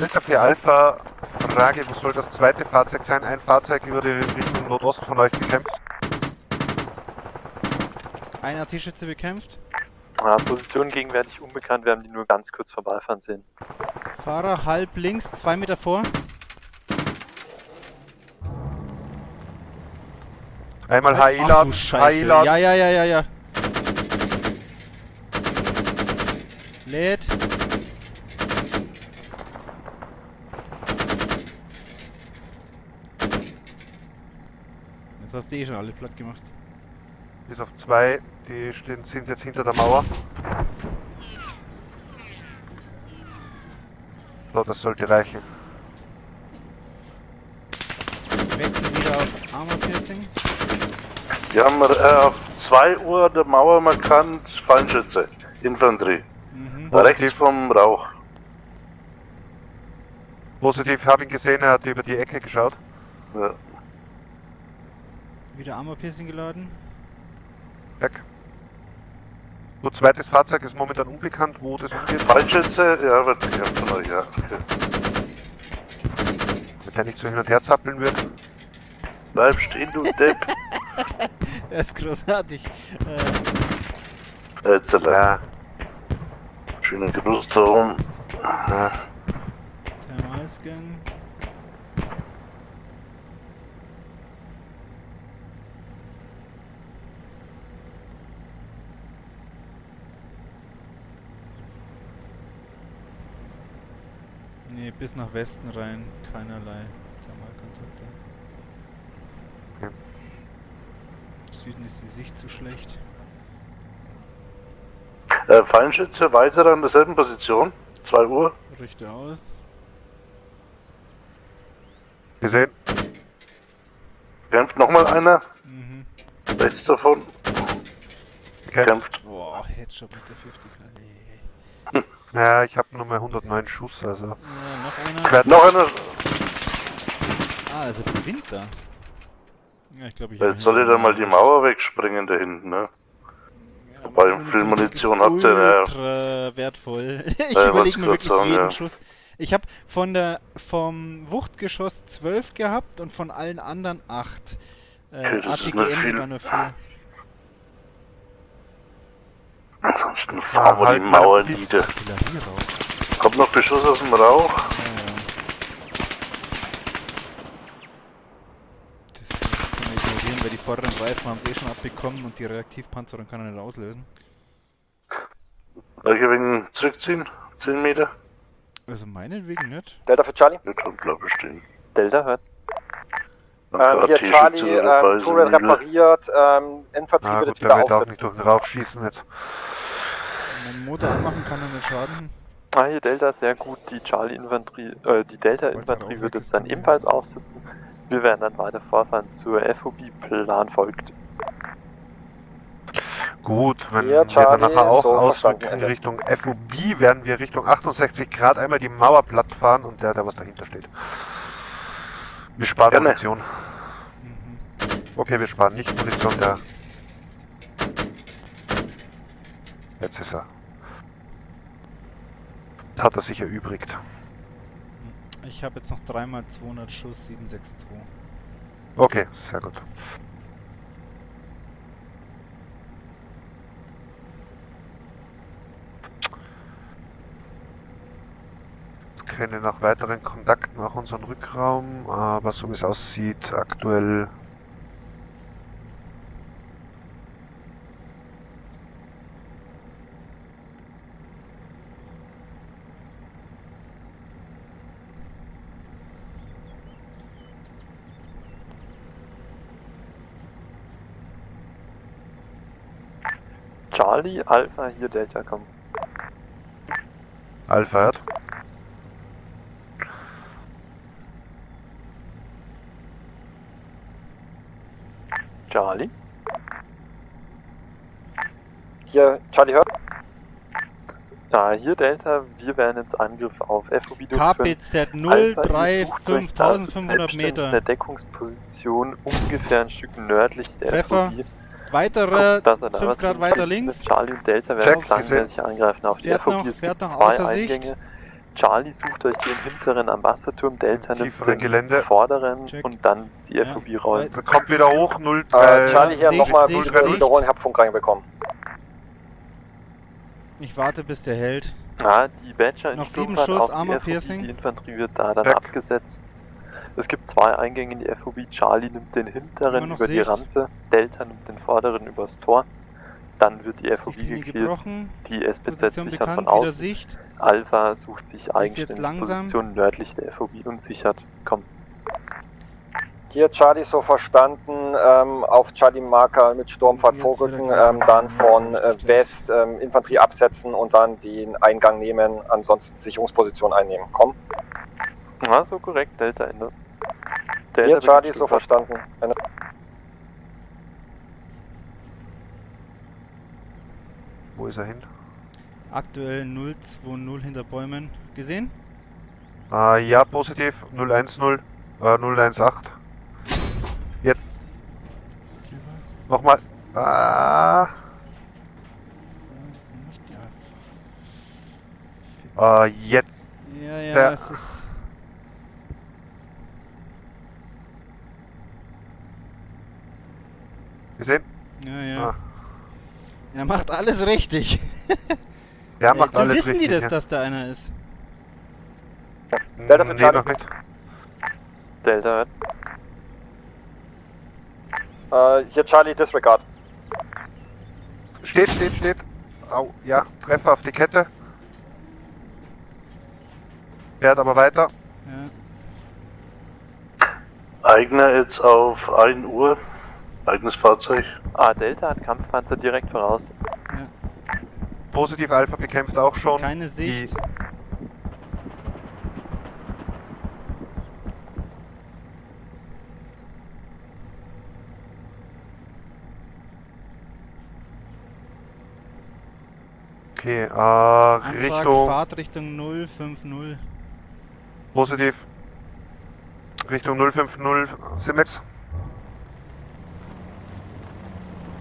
Delta für Alpha, Frage, wo soll das zweite Fahrzeug sein? Ein Fahrzeug über die Richtung Nordost von euch bekämpft. Ein AT-Schütze bekämpft. Ah, Position gegenwärtig unbekannt, wir haben die nur ganz kurz vorbeifahren sehen. Fahrer halb links, zwei Meter vor. Einmal HI laden, HI laden. Ja, ja, ja, ja, ja. Lädt. Das hast du eh schon alle platt gemacht. Bis auf zwei, die stehen, sind jetzt hinter der Mauer. So, das sollte reichen. Wechseln wieder auf Armor Piercing. Wir haben äh, auf 2 Uhr der Mauer markant Fallschütze, Infanterie. Mhm. Positiv. Rechts vom Rauch. Positiv, habe ihn gesehen, er hat über die Ecke geschaut. Ja. Wieder Armor Piercing geladen. Weg. So, zweites Fahrzeug ist momentan unbekannt, wo das umgeht. Fallschütze, ja, wird bekämpft von euch, ja. Okay. Wenn der nicht so hin und her zappeln wird. Bleib stehen, du Depp. Er ist großartig. Äh, Zeller. Ja, Schönen Gruß darum. ja. Thermalscan. Nee, bis nach Westen rein. Keinerlei Thermalkontakte. Süden ist die Sicht zu schlecht. Äh, Fallschütze weiter an derselben Position. 2 Uhr. Richte aus. Gesehen. Kämpft nochmal einer. Mhm. Rechts davon. Kämpft. Boah, Headshot mit der 50 nee. Ja, ich habe nur mal 109 Schuss, also. Ja, noch Ich einer. Noch einer. Ah, also der Winter. Ja, ich glaube, ich. Jetzt soll ich dann mal die Mauer wegspringen da hinten, ne? Ja, Wobei, viel Munition habt ihr, ja. Ultra wertvoll. ich Ja, überlege mir wirklich sagen, jeden ja. Schuss. Ich habe von der vom Wuchtgeschoss 12 gehabt und von allen anderen 8. Äh, Okay, das ist nicht ATGM viel. sogar nur 4. Ansonsten fahren wir die Mauer nieder. Kommt noch Beschuss aus dem Rauch. Ja, ja. Das kann man ignorieren, weil die vorderen Reifen haben sie eh schon abbekommen und die Reaktivpanzerung kann er nicht auslösen. Soll ich ein wenig zurückziehen? 10 Meter? Also meinetwegen nicht. Delta für Charlie. Ja, dann bleib ich stehen. Delta hört. Ähm, hier Charlie, ähm, Turret sind. repariert, ähm, Infanterie Ah wird wieder wird auch nicht aufsetzen. Rauch schießen jetzt. Wenn man den Motor anmachen kann, dann nicht schaden. Ah, hier Delta sehr gut. Die Charlie-Infanterie, äh, die Delta-Infanterie wird jetzt dann ebenfalls aufsitzen. Wir werden dann weiter vorfahren zur FOB. Plan folgt. Gut, wenn Ja, wir Charlie, dann nachher auch so ausrücken in Richtung FOB, werden wir Richtung 68 Grad einmal die Mauer platt fahren und der, der was dahinter steht. Wir sparen Gerne. Munition. Mhm. Okay, wir sparen nicht Munition, der... Jetzt ist er. Hat er sich erübrigt. Ich habe jetzt noch dreimal 200 Schuss, 762. Okay, sehr gut. Keine nach weiteren Kontakten nach unserem Rückraum, aber so wie es aussieht, aktuell Charlie, Alpha, hier Delta, komm. Alpha hört. Charlie. Hier, Charlie hört. Ah, hier Delta, wir werden jetzt Angriff auf FOB durchführen. KPZ Alpha, ihr sucht euch da 03500 selbstständig Meter. eine Deckungsposition ungefähr ein Stück nördlich der Treffer. FOB. Weitere Guckt, dass er da 5 was Grad weiter links. Charlie und Delta Check, werden gesehen. angreifen auf die Fährt FOB. noch, fährt noch zwei außer Sicht. Charlie sucht euch den hinteren am Wasserturm, Delta nimmt den Gelände. vorderen Check. und dann die Ja, FOB rollen. kommt wieder hoch, 0, Äh, Charlie hier nochmal Sicht, bitte Sicht. wiederholen, ich hab Funk reinbekommen. Ich warte, bis der hält. Ah, die Badger in Noch sieben Schuss, die Armor FOB, Piercing. Die Infanterie wird da dann Weg. abgesetzt. Es gibt zwei Eingänge in die FOB. Charlie nimmt den hinteren über die Sicht. Rampe, Delta nimmt den vorderen übers Tor. Dann wird die FOB Sichtlinie geklärt. gebrochen. Die SPZ Position sichert bekannt, von außen. Sicht. Alpha sucht sich eigenständig. Position nördlich der FOB und sichert. Komm. Hier Charlie so verstanden, ähm, auf Charlie Marker mit Sturmfahrt vorrücken, ähm, dann von äh. West ähm, Infanterie absetzen und dann den Eingang nehmen, ansonsten Sicherungsposition einnehmen. Komm. Ja, so korrekt, Delta Ende. Hier beginnt Charlie so verstanden. Eine Wo ist er hin? Aktuell 020 hinter Bäumen. Gesehen? Ah, ja, positiv. 010, äh, 018. Jetzt. Nochmal. Ah, Ja, äh, jetzt. ja, ja Der- es ist. Gesehen? Ja, ja. Ah. Er macht alles richtig. Der macht du alles wissen richtig. die das, ja. dass da einer ist? Delta für nee, Charlie. noch nicht. Delta Äh, hier Charlie Disregard. Steht, steht, steht. Au, ja, Treffer auf die Kette. Fährt aber weiter. Ja. Eigener jetzt auf 1 Uhr. Eigenes Fahrzeug. Ah, Delta hat Kampfpanzer direkt voraus. Positiv Alpha bekämpft auch schon. Keine Die, Sicht. okay, äh, Antrag Richtung Fahrtrichtung 050. positiv. Richtung 050 Simex.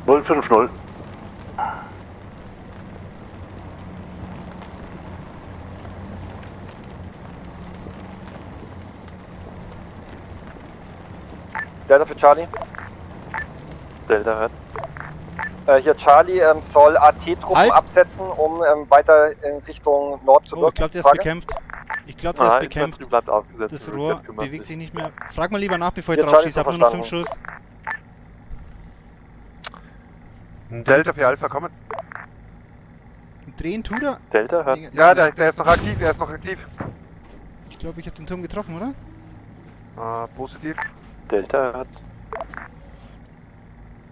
050. Delta für Charlie. Delta hört. Äh, hier Charlie ähm, soll AT-Truppen Halt. absetzen, um ähm, weiter in Richtung Nord zu Oh, wirken. ich glaube, der ist Frage? bekämpft. Ich glaube, der Ah, ist bekämpft. Bleibt aufgesetzt. Das Rohr bewegt sich. nicht mehr. Frag mal lieber nach, bevor ich Ja, drauf Charlie, schieße. Ich habe nur noch 5 verstanden. Schuss. Ein Delta für Alpha kommen. Drehen tut er. Delta hört. Ja, der, der ist noch aktiv, der ist noch aktiv. Ich glaube, ich habe den Turm getroffen, oder? Äh, positiv. Delta hört.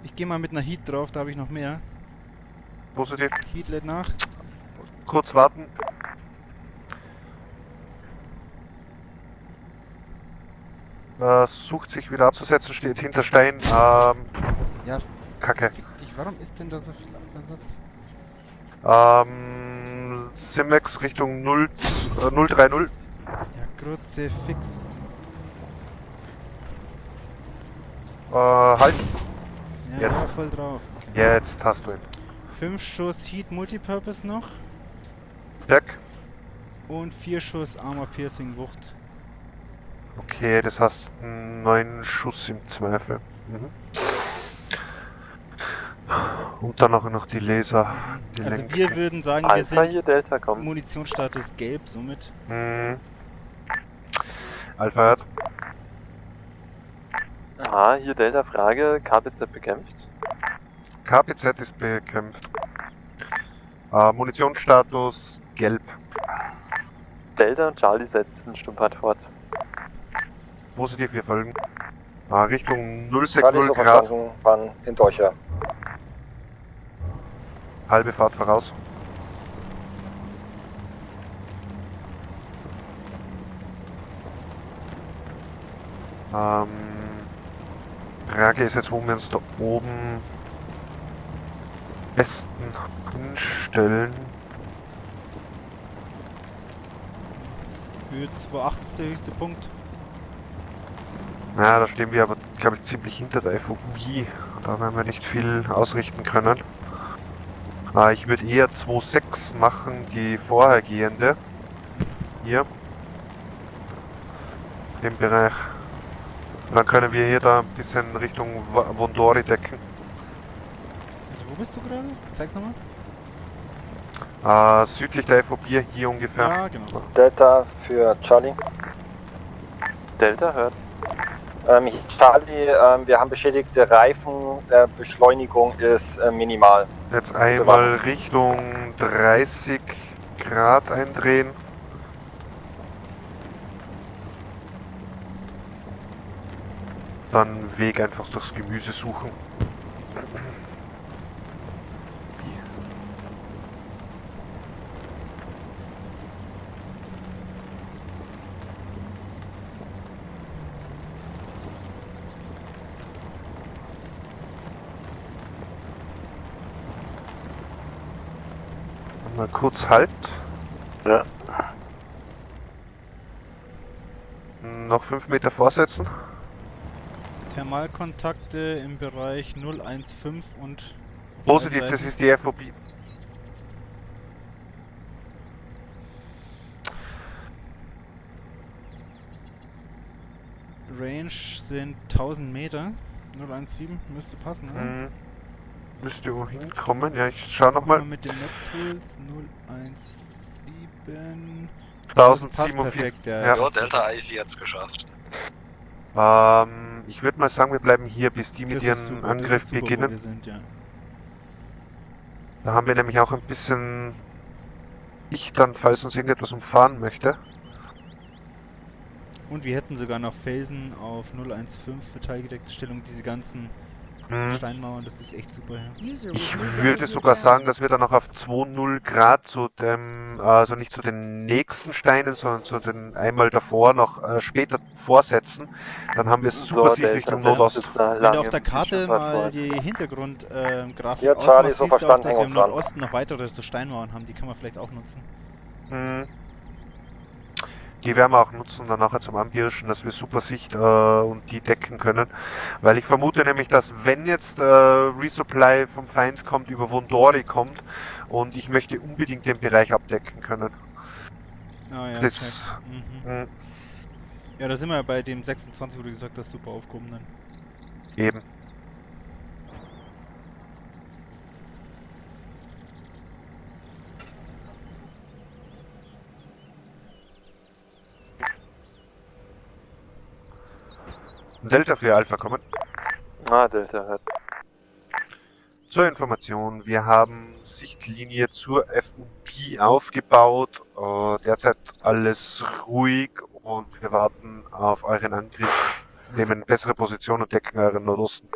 Ich gehe mal mit einer Heat drauf, da habe ich noch mehr. Positiv. Heat lädt nach. Kurz warten. Äh, sucht sich wieder abzusetzen, steht hinter Stein. Ähm, Ja, Kacke. dich, warum ist denn da so viel Versatz? Ähm, Simex Richtung 0, äh, 030. Ja, Grütze, fix. Äh, halt. Ja, Jetzt. voll drauf. Jetzt hast du ihn. 5 Schuss Heat Multipurpose noch Jack. und 4 Schuss Armor Piercing Wucht. Okay, das heißt 9 Schuss im Zweifel. Mhm. Und dann auch noch die Laser. Die Also Lenk- wir würden sagen, wir Alpha sind hier, Delta kommt. Munitionsstatus gelb, somit. Mhm. Alpha hört. Ah, hier Delta Frage, KPZ bekämpft. KPZ ist bekämpft. Äh, Munitionsstatus gelb. Delta und Charlie setzen Stumpfheit fort. Positiv, wir folgen. Ah, Richtung Charlie 060 so Grad. waren hinter euch her. Halbe Fahrt voraus. Ähm, Frage ist jetzt, wo wir uns da oben besten hinstellen. Höhe 2,8 ist der höchste Punkt. Ja, da stehen wir aber, glaube ich, ziemlich hinter der FOB. Da werden wir nicht viel ausrichten können. Ah, ich würde eher 2.6 machen, die vorhergehende. Hier. Im Bereich. Dann können wir hier da ein bisschen Richtung Vondori decken. Also wo bist du gerade? Zeig's nochmal. Äh, südlich der FOB hier ungefähr. Ja, genau. Delta für Charlie. Delta hört. Ähm, Charlie, ähm, wir haben beschädigte Reifen. Äh, Beschleunigung ist äh, minimal. Jetzt einmal Richtung 30 Grad eindrehen. Dann Weg einfach durchs Gemüse suchen. Mal kurz Halt. Ja. Noch 5 Meter vorsetzen. Thermalkontakte im Bereich 015 und. Positiv, das ist die FOB. Range sind 1000 Meter. 017 müsste passen, oder? Hm. Müsste wo hinkommen. Ja, ich schau nochmal. Mal mit den Map-Tools 017. Passt 1047. perfekt, ja. Ja. Ja, Delta Ivy hat's geschafft. Ähm, ich würde mal sagen, wir bleiben hier, bis die mit ist super, Angriff super, beginnen. Sind, ja. Da haben wir nämlich auch ein bisschen ich dann, falls uns irgendetwas umfahren möchte. Und wir hätten sogar noch Felsen auf 015 für teilgedeckte Stellung, diese ganzen Hm. Steinmauern, das ist echt super, ja. Ich würde sogar sagen, dass wir dann noch auf 2-0 Grad zu dem, also nicht zu den nächsten Steinen, sondern zu den einmal davor noch äh, später vorsetzen. Dann haben wir super Sicht Richtung Nordost. Wenn du auf der Karte mal die Hintergrundgrafik Ja, äh, Charlie, ausmachst, so siehst du auch, dass wir im. Nordosten noch weitere so Steinmauern haben, die kann man vielleicht auch nutzen. Mhm. Die werden wir auch nutzen dann nachher zum Anpirschen, dass wir super Sicht äh, und die decken können. Weil ich vermute nämlich, dass wenn jetzt äh, Resupply vom Feind kommt, über Vondori kommt und ich möchte unbedingt den Bereich abdecken können. Ah ja, Das-. Mhm. Mhm. Ja, da sind wir ja bei dem 26, wo du gesagt hast, super aufgehoben dann. Eben. Delta für Alpha kommen. Ah, Delta hört. Zur Information, wir haben Sichtlinie zur FUP aufgebaut. Äh, derzeit alles ruhig und wir warten auf euren Angriff nehmen bessere Position und decken euren Nordosten.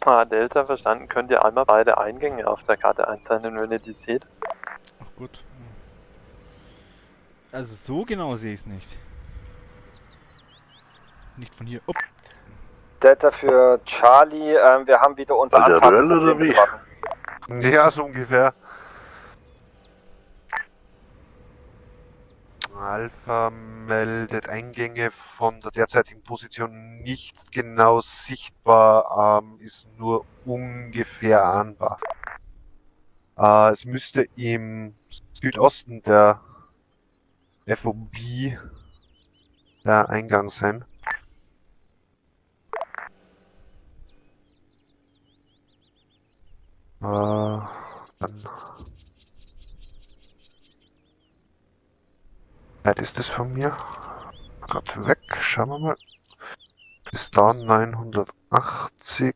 Ah, Delta verstanden. Könnt ihr einmal beide Eingänge auf der Karte einzeichnen, wenn ihr die seht? Ach gut. Also so genau sehe ich es nicht. Nicht von hier. Upp. Delta für Charlie, ähm, wir haben wieder unser Alter, Röll oder Anfahrtsproblem. Ja, so ungefähr. Alpha meldet Eingänge von der derzeitigen Position nicht genau sichtbar, ähm, ist nur ungefähr ahnbar. Äh, es müsste im Südosten der FOB der Eingang sein. Äh, dann weit ist es von mir? Gerade weg, schauen wir mal. Bis da 980.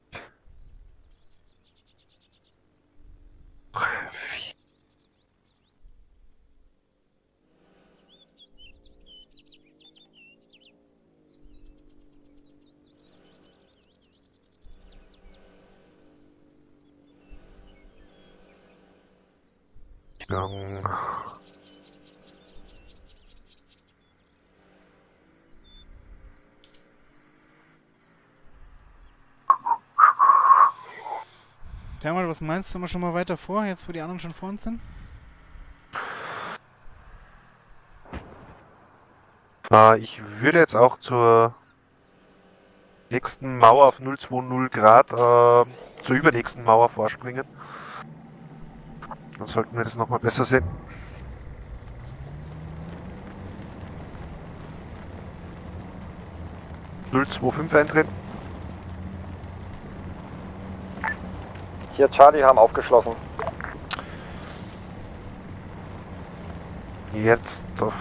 Gang. Thermal, was meinst du? Sind wir schon mal weiter vor, jetzt wo die anderen schon vor uns sind? Ich würde jetzt auch zur nächsten Mauer auf 020 Grad, äh, zur übernächsten Mauer vorspringen. Dann sollten wir das nochmal besser sehen. Null zwei fünf eintreten. Hier, Charlie, haben aufgeschlossen. Jetzt auf,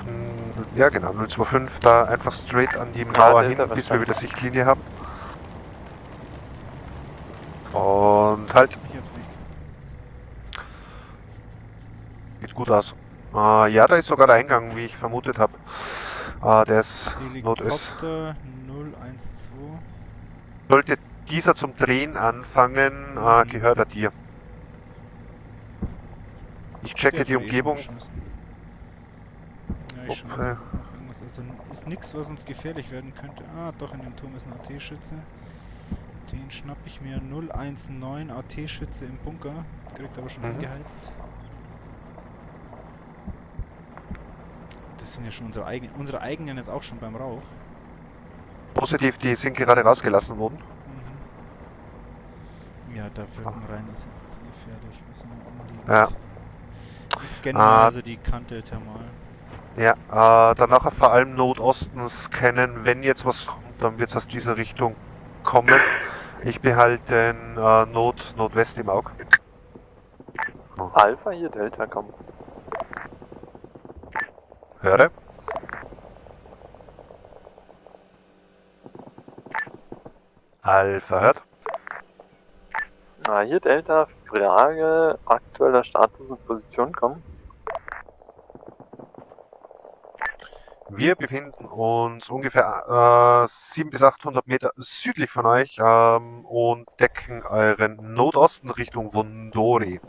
ja genau, 025, da einfach straight an die Mauer Delta, hin, bis wir wieder Sichtlinie haben. Und halt, Aus. Äh, ja, da ist sogar der Eingang, wie ich vermutet habe. Äh, der ist. Helikopter 012. Sollte dieser zum Drehen anfangen, äh, gehört er dir. Ich checke die eh Umgebung. Ja, ich Okay. Also ist nichts, was uns gefährlich werden könnte. Ah, doch, in dem Turm ist ein AT-Schütze. Den schnapp ich mir 019 AT-Schütze im Bunker. Kriegt aber schon Mhm. angeheizt. Das sind ja schon unsere eigenen. Unsere eigenen jetzt auch schon beim Rauch. Positiv, die sind gerade rausgelassen worden. Mhm. Ja, da wirken rein ist jetzt zu gefährlich. Wir sind umliegend. Ja. Ich scanne Ah. also die Kante thermal. Ja, äh, dann nachher vor allem Nordosten scannen. Wenn jetzt was kommt, dann wird es aus dieser Richtung kommen. Ich behalte den äh, Nord Nordwest im Auge. Alpha hier, Delta, komm. Höre. Alpha hört. Ah, hier, Delta, Frage, aktueller Status und Position, komm. Wir befinden uns ungefähr äh, 700 bis 800 Meter südlich von euch ähm, und decken euren Nordosten Richtung Vondori.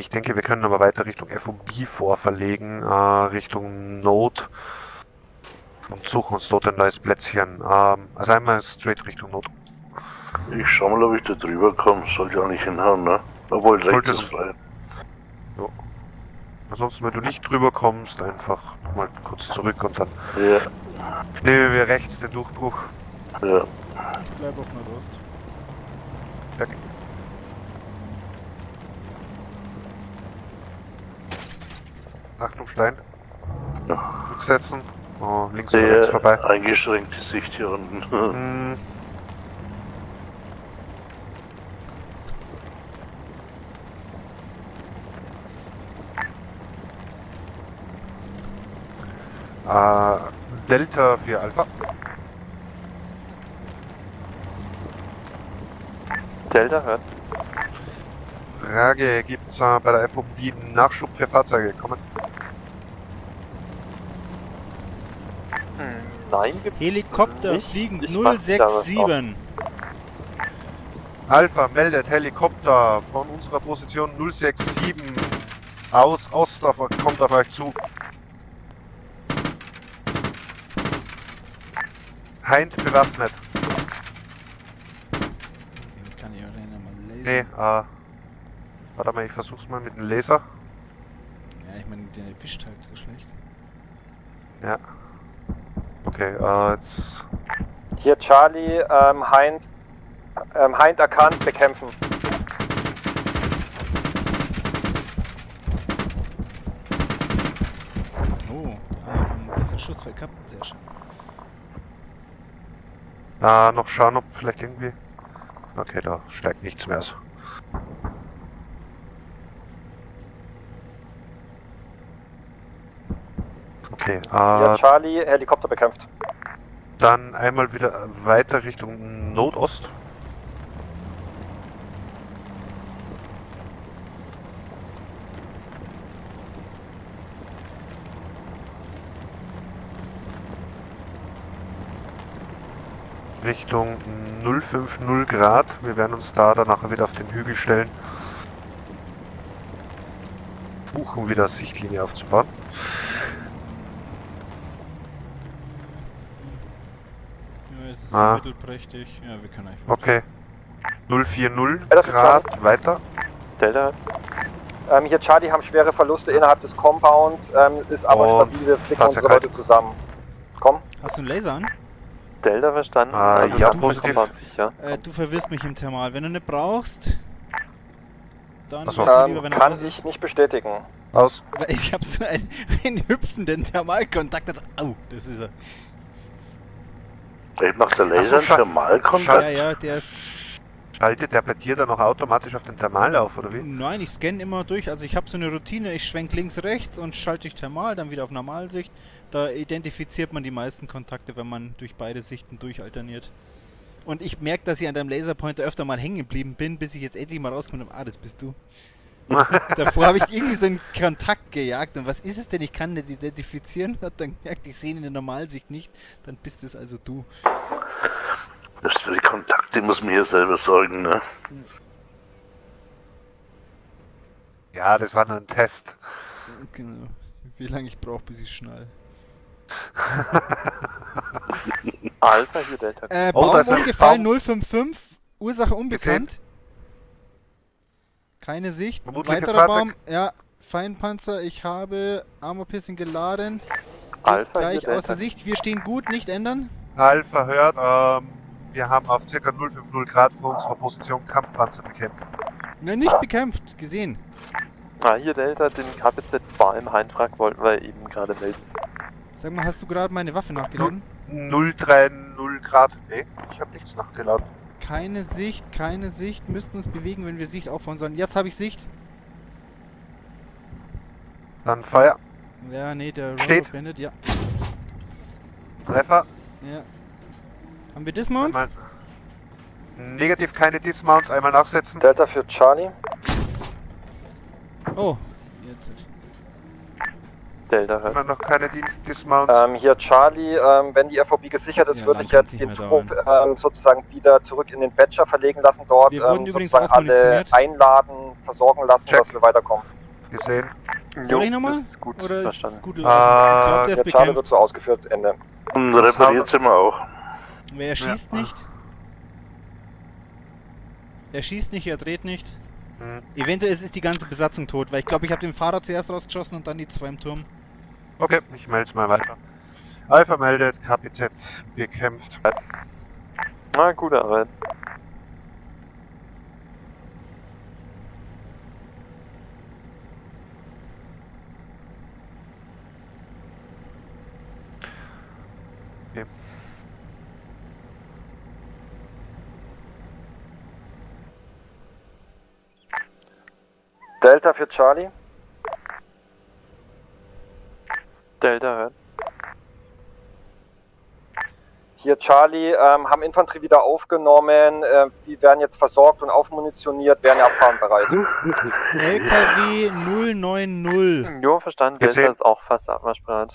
Ich denke, wir können aber weiter Richtung FOB vorverlegen, äh, Richtung Node und suchen uns dort ein neues Plätzchen. Ähm, also einmal straight Richtung Nord. Ich schau mal, ob ich da drüber komme. Soll ja nicht hinhauen, ne? Obwohl, rechts Sollte ist es- frei. Ansonsten, wenn du nicht drüber kommst, einfach mal kurz zurück und dann Ja, nehmen wir rechts den Durchbruch. ja. Ich bleib auf Nordost. Zack. Achtung, Stein. Ja. Gut setzen. Oh, links Sehr links vorbei. Eingeschränkte Sicht hier unten. Hm. Uh, Delta 4 Alpha. Delta hört. Frage, gibt es bei der FOB Nachschub für Fahrzeuge? Kommen. Nein, Helikopter nicht. fliegen Ich mach da was 067. Alpha meldet Helikopter von unserer Position 067 aus Ost auf, kommt auf euch zu. Hind bewaffnet. Kann ich auch mal lesen. Nee, äh. Warte mal, ich versuch's mal mit dem Laser. Ja, ich meine, der erwischt halt so schlecht. Ja. Okay, äh, jetzt. Hier Charlie, ähm, Hind, ähm, Hind erkannt, bekämpfen. Oh, haben ein bisschen Schussfeld gehabt. Sehr schön. Äh, noch schauen, ob vielleicht irgendwie. Okay, da steigt nichts mehr aus. Okay, äh, Charlie, Helikopter bekämpft. dann einmal wieder weiter Richtung Nordost. Richtung 050 Grad. Wir werden uns da dann nachher wieder auf den Hügel stellen. Versuchen wieder Sichtlinie aufzubauen. Ja, jetzt ist Ah. mittelprächtig. Ja, wir können eigentlich. Okay. 040 Ja, das ist Grad weiter. Delta. Ähm, hier Charlie haben schwere Verluste innerhalb des Compounds, ähm, ist aber Und stabil, wir flicken unsere Leute zusammen. Komm. Hast du einen Laser an? Delta verstanden. Ah, Also ja, dann positiv. sicher. Äh, du verwirrst mich im Thermal. Wenn du nicht brauchst, dann so. mir lieber, Ähm, wenn kann ich ist. nicht bestätigen. Aus. Ich hab so einen, einen hüpfenden Thermalkontakt. Das, au, das ist er. Eben nach der Laser scha- Thermalkontakt. Ja, ja, der ist. Schaltet der bei dir dann auch automatisch auf den Thermal auf, oder wie? Nein, ich scanne immer durch. Also ich habe so eine Routine. Ich schwenk links, rechts und schalte durch Thermal, dann wieder auf Normalsicht. Da identifiziert man die meisten Kontakte, wenn man durch beide Sichten durchalterniert. Und ich merke, dass ich an deinem Laserpointer öfter mal hängen geblieben bin, bis ich jetzt endlich mal rausgekommen habe. Ah, das bist du. Davor habe ich irgendwie so einen Kontakt gejagt. Und was ist es denn? Ich kann nicht identifizieren. Hab dann gemerkt, ich sehe ihn in der Normalsicht nicht. Dann bist es also du. Das für die Kontakte muss man hier selber sorgen, ne? Ja, das war nur ein Test. Genau. Wie lange ich brauche, bis ich schnall. Alpha hier Delta. Äh, Oh, da Baum ist ein umgefallen, Baum. 055, Ursache unbekannt. Keine Sicht. Vermutliches Weiterer. Baum, ja, Feinpanzer, ich habe Armor Piercing geladen. Alpha gleich Delta. außer Sicht, wir stehen gut, nicht ändern. Alpha hört, ähm, wir haben auf ca. 050 Grad vor unserer Position Kampfpanzer bekämpft. Ne, nicht bekämpft, gesehen. Ah, hier Delta, den KPZ war im Heinfrag wollten wir eben gerade melden. Sag mal, hast du gerade meine Waffe nachgeladen? 030 Grad. Nee, ich habe nichts nachgeladen. Keine Sicht, keine Sicht. Müssten uns bewegen, wenn wir Sicht aufbauen sollen. Jetzt habe ich Sicht. Dann Feuer. Ja, nee, der Steht. Blendet, ja. Treffer. ja. Haben wir Dismounts? Einmal. Negativ keine Dismounts, einmal nachsetzen. Delta für Charlie. Oh, jetzt. Delta hört. Einmal noch keine Di- Dismounts. Ähm, hier Charlie, ähm, wenn die FOB gesichert ist, Ja, würde ich jetzt den Trupp ähm, sozusagen wieder zurück in den Badger verlegen lassen dort, ähm, sozusagen auch alle einladen, versorgen lassen, Check. dass wir weiterkommen. Gesehen. Soll ich nochmal? gut Oder ist es verstanden. gut gelaufen? ich glaube, der ist Der Charlie bekämpft. wird so ausgeführt, Ende. Und Das repariert sind wir auch. Wer schießt Ja. nicht? Er schießt nicht, er dreht nicht. Hm. Eventuell ist die ganze Besatzung tot, weil ich glaube, ich habe den Fahrer zuerst rausgeschossen und dann die zwei im Turm. Okay, ich melde mal weiter. Alpha meldet, KPZ bekämpft. Na, gute Arbeit. Delta für Charlie. Delta hört. Hier Charlie, ähm, haben Infanterie wieder aufgenommen, äh, die werden jetzt versorgt und aufmunitioniert, werden abfahren bereit. LKW 090. Jo, verstanden. Gesehen. Delta ist auch fast abmarschbereit.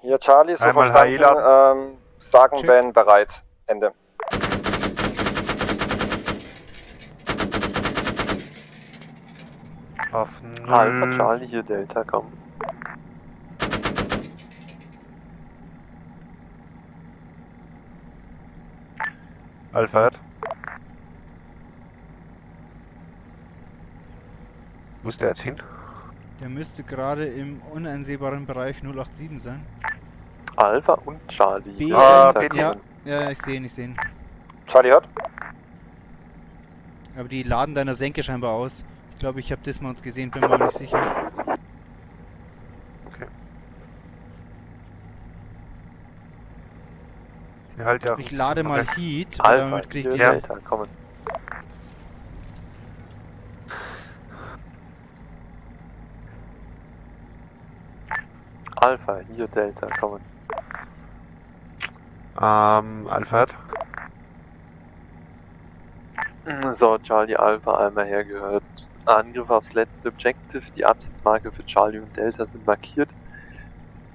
Hier Charlie, so Einmal verstanden, ähm, sagen Check. wenn bereit. Ende. Auf Alpha null. Charlie, hier Delta, komm. Alpha hat. Wo ist der jetzt hin? Der müsste gerade im uneinsehbaren Bereich 087 sein. Alpha und Charlie. B- hier Ah, Delta, B- Ja, ja, ich sehe ihn, ich sehe ihn. Charlie hört? Aber die laden deiner Senke scheinbar aus. Ich glaube, ich habe Dismounts gesehen, bin mir nicht sicher. Okay. Ja, halt ja. Ich lade mal Okay. Heat, Alpha, damit kriegt hier die... Ja. Delta, kommen. Alpha, hier Delta, kommen. Ähm, Alpha hat. So, Charlie Alpha einmal hergehört. Angriff aufs letzte Objective. Die Absatzmarke für Charlie und Delta sind markiert.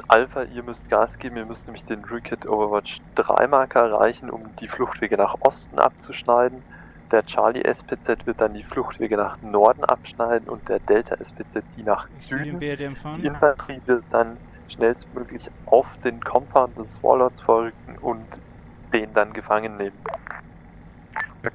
Alpha, ihr müsst Gas geben. Ihr müsst nämlich den Rootkit Overwatch 3 Marker erreichen, um die Fluchtwege nach Osten abzuschneiden. Der Charlie SPZ wird dann die Fluchtwege nach Norden abschneiden und der Delta SPZ die nach Süden Die. Infanterie wird dann schnellstmöglich auf den Compound des Warlords vorrücken und den dann gefangen nehmen.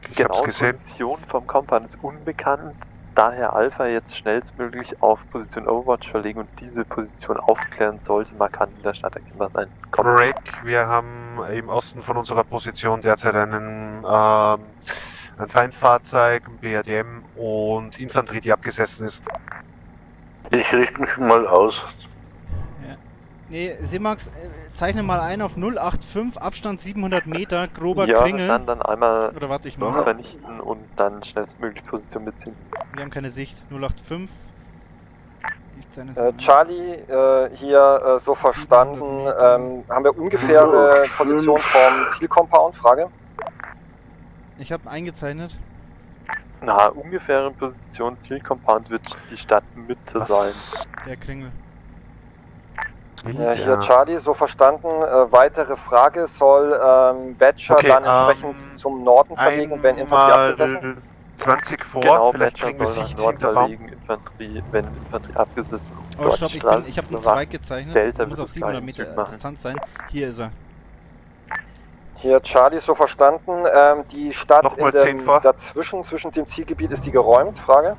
Ich Genau, hab's gesehen. Position vom Compound ist unbekannt. Daher Alpha jetzt schnellstmöglich auf Position Overwatch verlegen und diese Position aufklären sollte markant in der Stadt erkennbar sein. Kommt. Break, wir haben im Osten von unserer Position derzeit einen, ähm, ein Feindfahrzeug, ein BRDM und Infanterie, die abgesessen ist. Ich richte mich mal aus. Nee, Simax, äh, zeichne mal ein auf 085, Abstand 700 Meter, grober ja, Kringel. dann, dann einmal Oder warte, ich mach's. vernichten und dann schnellstmöglich Position beziehen. Wir haben keine Sicht. 085. Ich zeichne es Äh. Charlie, äh, hier äh, so verstanden, ähm, haben wir ungefähre Position vom Zielcompound? Frage. Ich habe eingezeichnet. Na, ungefähre Position Zielcompound wird die Stadtmitte sein. Der Kringel. Äh, hier Charlie, so verstanden, äh, weitere Frage, soll ähm, Badger Okay, dann ähm, entsprechend zum Norden verlegen, wenn Infanterie abgesessen? Einmal 20 vor, genau, vielleicht Badger kriegen wir soll nach Sicht Nord hinter Baum. verlegen, Infanterie, wenn Infanterie abgesessen Oh, dort stopp, ich, bin, ich habe bewacht. weit gezeichnet. Delta muss auf das 700 gleiche Meter. Distanz sein. Hier ist er. Hier Charlie, so verstanden, ähm, die Stadt Nochmal in dem, 10 vor. dazwischen, zwischen dem Zielgebiet, ist die geräumt? Frage.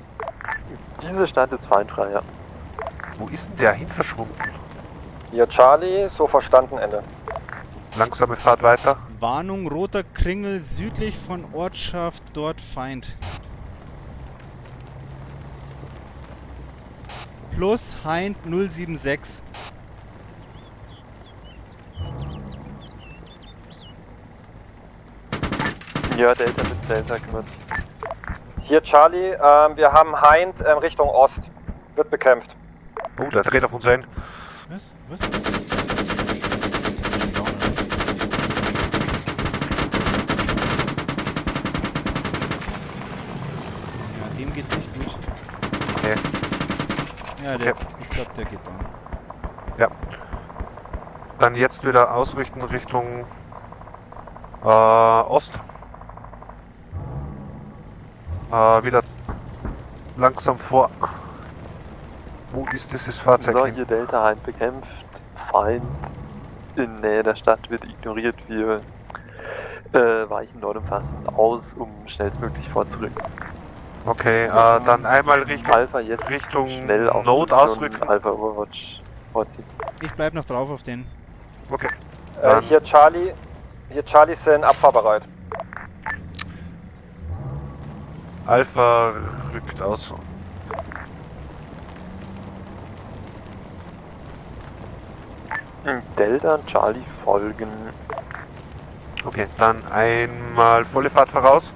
Diese Stadt ist feindfrei, ja. Wo ist denn der hin verschwunden? Hier Charlie, so verstanden, Ende. Langsame Fahrt weiter. Warnung, roter Kringel südlich von Ortschaft, dort Feind. Plus Hind 076. Ja, Delta mit Delta kümmert. Hier Charlie, ähm, wir haben Hind ähm, Richtung Ost. Wird bekämpft. Oh, der dreht auf uns ein. Was? Was? Ja, dem geht's nicht gut. Okay. Ja, der, Okay. ich glaube, der geht down. Dann jetzt wieder ausrichten Richtung äh, Ost. Äh, wieder langsam vor. Wo ist dieses Fahrzeug? So, hier Delta Hind bekämpft. Feind in Nähe der Stadt wird ignoriert. Wir äh, weichen dort umfassend aus, um schnellstmöglich vorzurücken. Okay, äh, dann einmal Richtung, Alpha jetzt Richtung schnell auf Node ausrücken. Alpha Overwatch vorziehen. Ich bleib noch drauf auf den. Okay. Äh, hier Charlie, hier Charlie sind abfahrbereit. Alpha rückt aus. Delta und Charlie folgen. Okay, dann einmal volle Fahrt voraus.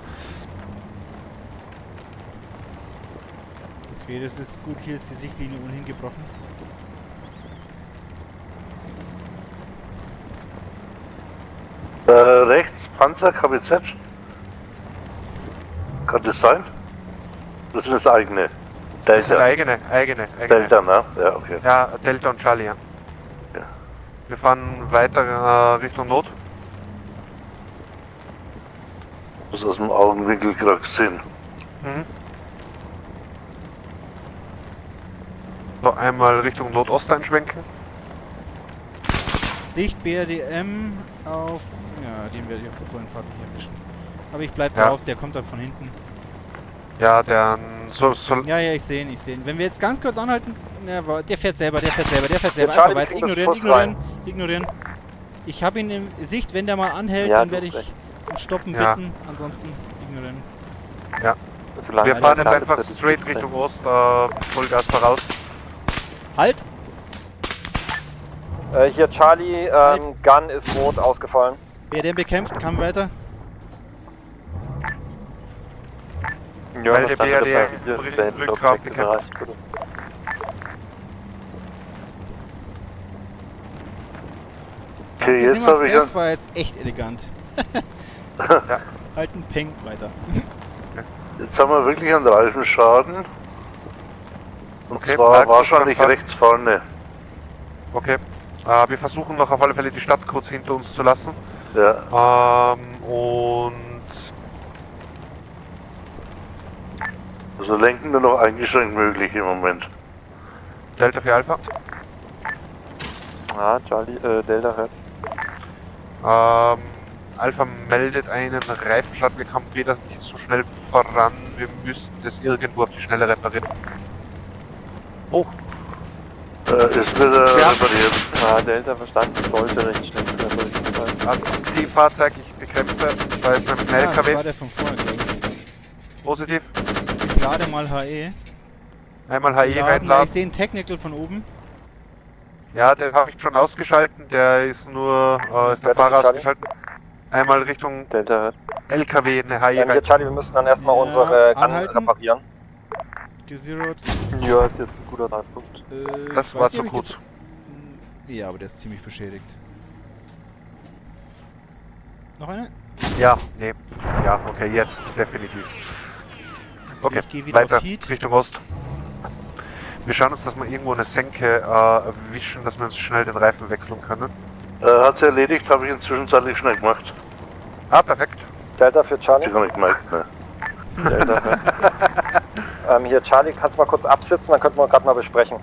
Okay, das ist gut. Hier ist die Sichtlinie ohnehin gebrochen. Äh, rechts, Panzer, KBZ. Kann das sein? Das sind das eigene. Das sind Delta. eigene, eigene, eigene. Delta, ne? Ja, okay. Ja, Delta und Charlie, ja. Ja. Wir fahren weiter äh, Richtung Not. Muss aus dem Augenwinkel gerade sehen. Mhm. So, einmal Richtung Nordost einschwenken. Sicht BRDM auf. Ja, den werde ich auf der vollen Fahrt nicht erwischen. Aber ich bleib Ja. drauf, der kommt dann von hinten. Ja, der so, so Ja, ja, ich sehe ihn, ich sehe ihn. Wenn wir jetzt ganz kurz anhalten. Ja, wa- der fährt selber, der fährt selber, der fährt selber. Einfach weiter. wir Ignorieren, ignorieren, ignorieren. Ich habe ihn in Sicht, wenn der mal anhält, Ja, dann werde ich um Stoppen Ja. bitten. Ansonsten ignorieren. Solange wir er fahren jetzt einfach straight Richtung Ost, äh, Vollgas voraus. Halt! Äh, hier Charlie, Halt. ähm, Gun ist rot ausgefallen. BRDM bekämpft, kann weiter. Weil der BRD Rückgrat bekämpft. Okay, jetzt habe ich das war jetzt echt elegant. Ja. Halt ein Peng weiter. jetzt haben wir wirklich einen Reifenschaden. Und Okay, zwar wahrscheinlich rechts vorne. Okay. Äh, wir versuchen noch auf alle Fälle die Stadt kurz hinter uns zu lassen. Ja, Ähm, und also lenken nur noch eingeschränkt möglich im Moment. Delta für Alpha. Ah, Charlie, äh, Delta hört. Ähm, Alpha meldet einen Reifenschaden. Wir kommen weder nicht so schnell voran. Wir müssten das irgendwo auf die Schnelle reparieren. Oh, Äh, ist wieder Ja. repariert. Ah, Delta verstanden, sollte recht schnell wieder durchgefallen. also Zielfahrzeug, ich bekräfte. Da ist ein Ja, das war LKW. der von ich. Positiv. Ich lade mal HE. Einmal HE Laden, reinladen. ich sehe einen Technical von oben. Ja, den habe ich schon ausgeschalten. Der ist nur, äh, ist der Fahrer ausgeschalten. Einmal Richtung Delta. LKW eine HE Ähm, rein. Charlie, wir müssen dann erstmal Ja, unsere anhalten. reparieren. Gezeroed. Ja, ist jetzt ein guter Zeitpunkt. Äh, Das war zu gut. Hm, Ja, aber der ist ziemlich beschädigt. Noch eine? Ja, nee. Ja, okay, jetzt definitiv. Okay, Ich geh wieder weiter auf Heat. Richtung Ost. Wir schauen uns, dass wir irgendwo eine Senke äh, erwischen, dass wir uns schnell den Reifen wechseln können. Äh, hat sie erledigt, habe ich inzwischen zeitlich schnell gemacht. Ah, perfekt. Delta für Charlie. ich gar nicht gemerkt, ne? Delta hört. Ähm, hier Charlie, kannst du mal kurz absitzen, dann könnten wir gerade mal besprechen.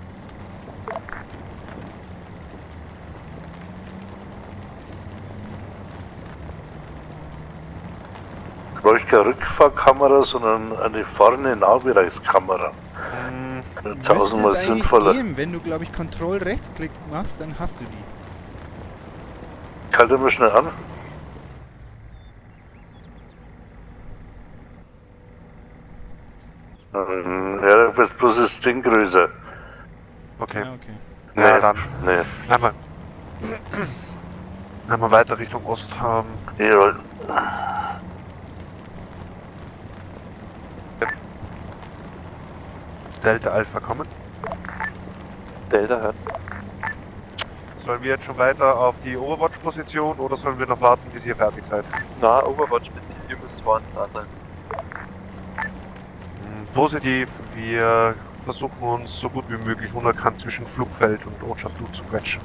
Brauche ich keine Rückfahrkamera, sondern eine vorne Nahbereichskamera. Hm, Müsste Tausendmal sinnvoller. geben. Wenn du, glaube ich, Control Rechtsklick machst, dann hast du die. Halte mal schnell an. Ähm, Ja, du bist bloß das Ding größer. okay. Ja, okay. Ja, Nee, dann. Nee. Einmal. Einmal weiter Richtung Ost. Ähm, Ja, Delta Alpha kommen. Delta hört. Sollen wir jetzt schon weiter auf die Overwatch-Position oder sollen wir noch warten, bis ihr fertig seid? Na, Overwatch bezieht, ihr müsst vor uns da sein. Hm, Positiv, wir versuchen uns so gut wie möglich unerkannt zwischen Flugfeld und Ortschaft U zu quetschen.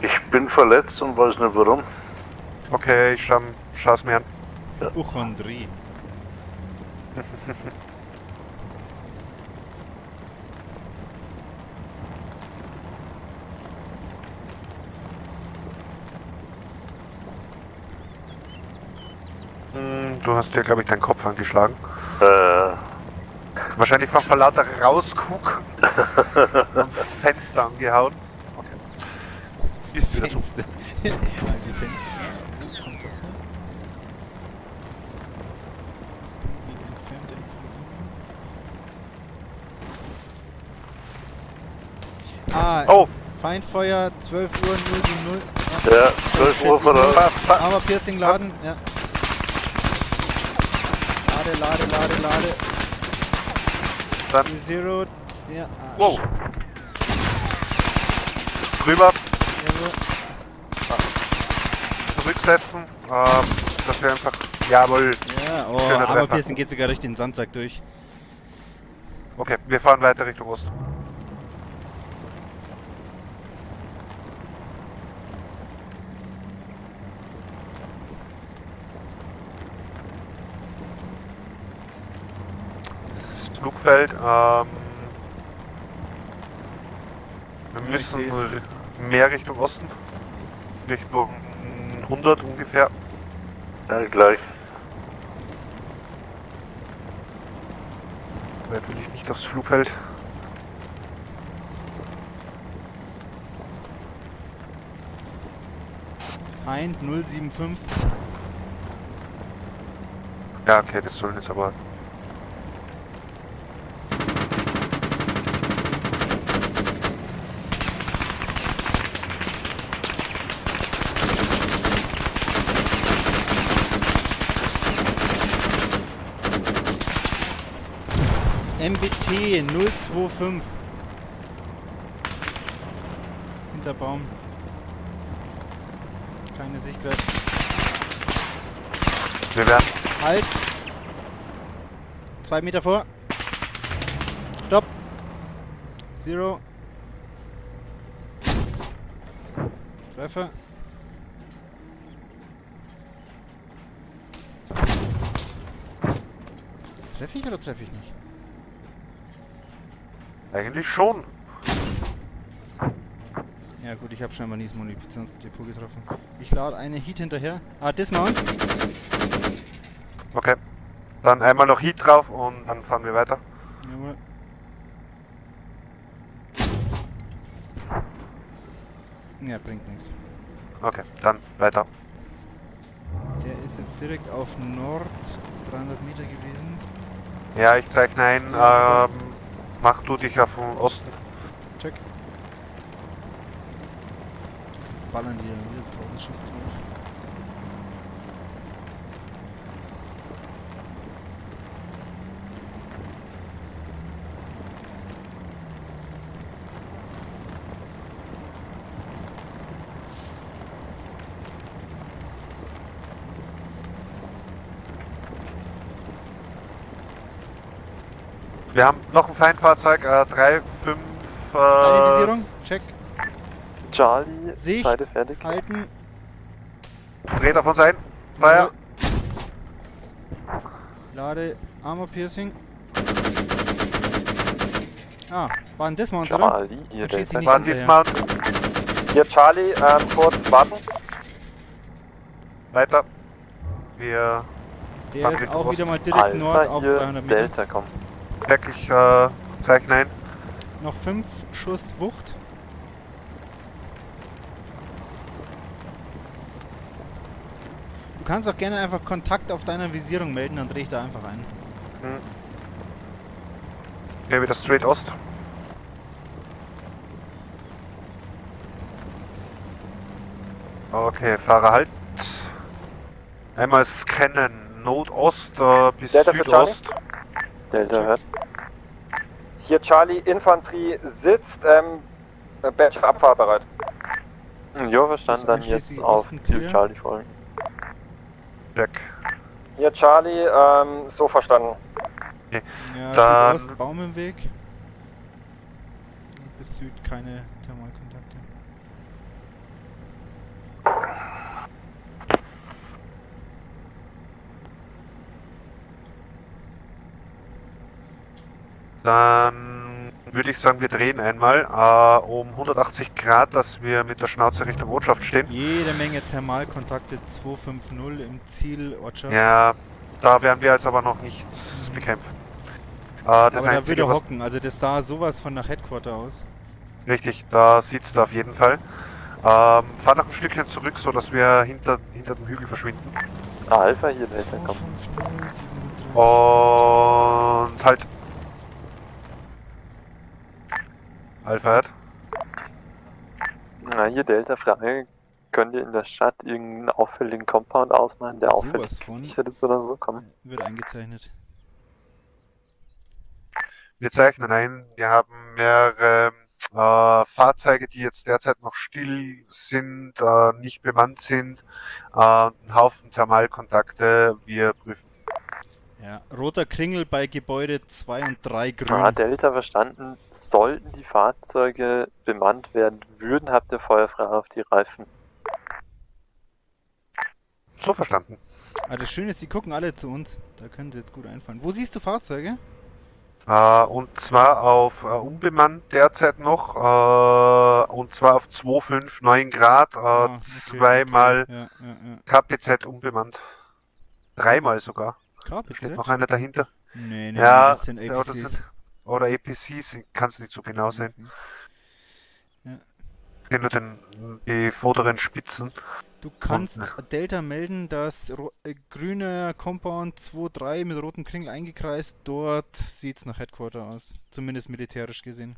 ich bin verletzt und weiß nicht warum. Okay, ich schau, schau's mir an. Uchondrie. Hm, Du hast dir, glaube ich, deinen Kopf angeschlagen. Äh, Wahrscheinlich vom Verlauter rausgucken und Fenster angehauen. Okay. Ist wieder. Fenster die Fenster. Wo kommt das her? Das kann die entfernte Explosion. Ah, Oh, Feindfeuer 12 Uhr 070. ja, 12 Uhr fa- fa- Armor Piercing laden, ja. Lade, lade, lade, lade. Dann Zero. Ja, ah, Wow. Rüber. Jawohl. Zurücksetzen, ähm, dass wir einfach, jawohl, Ja, oh, Treffer. Pearson geht sogar durch den Sandsack durch. okay, wir fahren weiter Richtung Ost. Flugfeld, ähm, wir müssen mehr Richtung Osten, Richtung 100 ungefähr. Ja, gleich. Natürlich nicht aufs Flugfeld. Feind 075. Ja, okay, das sollen jetzt aber. MBT 025. Hinter Baum. Keine Sichtweite. Wir werden. Halt! Zwei Meter vor. Stopp! Zero. Treffer. Treffe ich oder treffe ich nicht? Eigentlich schon. Ja gut, ich habe scheinbar nie das Munitionsdepot getroffen. Ich lade eine Heat hinterher. Ah, Dismount. Okay. Dann einmal noch Heat drauf und dann fahren wir weiter. Jawohl. Ja, bringt nichts. Okay, dann weiter. Der ist jetzt direkt auf Nord 300 Meter gewesen. Ja, ich zeichne ein. Ähm, mach du dich auf den Osten. Check. Jetzt ballern die da wieder 1000 Schuss drauf. Wir haben noch ein Feindfahrzeug, äh, 3, 5, Deine äh, check. Charlie, Sicht. Seite fertig. Halten. dreht auf uns ein. Feuer. Lade Armor Piercing. Ah, war ein Dismount, oder? Charlie, hier Dann schieß ich Delta. nicht War hinterher. Dismount. Hier Charlie, ähm, kurz warten. Weiter. Wir Der ist auch wieder mal direkt Nord Alpha auf hier, 300 Meter. Delta, komm. Wirklich äh, zeichnen ein. Noch 5 Schuss Wucht. Du kannst auch gerne einfach Kontakt auf deiner Visierung melden, dann drehe ich da einfach ein. Hm. Ja, wieder straight Ost. Okay, Fahrer halt. Einmal scannen. Nordost äh, bis Delta Südost. Delta hört. Hier Charlie, Infanterie sitzt, ähm, Badge für Abfahrt bereit. Hm, Jo, verstanden, dann jetzt auf Ziel. Charlie folgen. Check. Hier Charlie, ähm, so verstanden. Ja, Dann- Südost, Baum im Weg. Bis Süd keine Thermalkontakte. Dann würde ich sagen, wir drehen einmal äh, um 180 Grad, dass wir mit der Schnauze Richtung Ortschaft stehen. Jede Menge Thermalkontakte 250 im Ziel Ortschaft. Ja, da werden wir jetzt aber noch nichts bekämpfen. Äh, das Aber da würde Einzige, er was hocken. Also das sah sowas von nach Headquarter aus. Richtig, da sieht's da auf jeden Fall. Ähm, fahr noch ein Stückchen zurück, so dass wir hinter, hinter dem Hügel verschwinden. Ah, Alpha hier, Delta, komm. 250, 37. Und halt. Alpha hat. Na, hier Delta, Frage. Könnt ihr in der Stadt irgendeinen auffälligen Compound ausmachen, der Sowas auffällig von. gesichert ist oder so? Komm. Wird eingezeichnet. Wir zeichnen ein. Wir haben mehrere äh, Fahrzeuge, die jetzt derzeit noch still sind, äh, nicht bemannt sind, äh, einen Haufen Thermalkontakte. Wir prüfen. Ja, roter Kringel bei Gebäude 2 und 3 grün. Ah, Delta verstanden. Sollten die Fahrzeuge bemannt werden würden, habt ihr feuerfrei auf die Reifen. So verstanden. Ah, das Schöne ist, die gucken alle zu uns. Da können sie jetzt gut einfallen. Wo siehst du Fahrzeuge? Äh, und zwar auf äh, unbemannt derzeit noch, äh, und zwar auf 2,59 Grad, äh, Ah, okay, zweimal okay. Ja, ja, ja. KPZ unbemannt. Dreimal sogar. KPZ? Steht noch einer dahinter. Nee, nee, Ja, das sind APCs. sind- Oder APCs, kannst nicht so genau sehen. Ja. Ich sehe nur den, die vorderen Spitzen. Du kannst ne. Delta melden, dass äh, grüner Compound 2-3 mit rotem Kringel eingekreist. Dort sieht's nach Headquarter aus. Zumindest militärisch gesehen.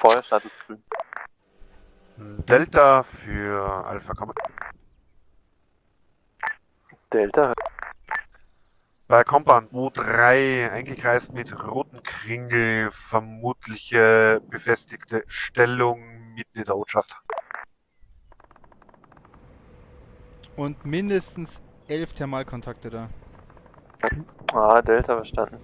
Feuerstatus grün. Delta für Alpha Common. Delta, Bei Compound U3 eingekreist mit roten Kringel, vermutliche befestigte Stellung mitten in der Ortschaft. Und mindestens elf Thermalkontakte da. ah, Delta verstanden.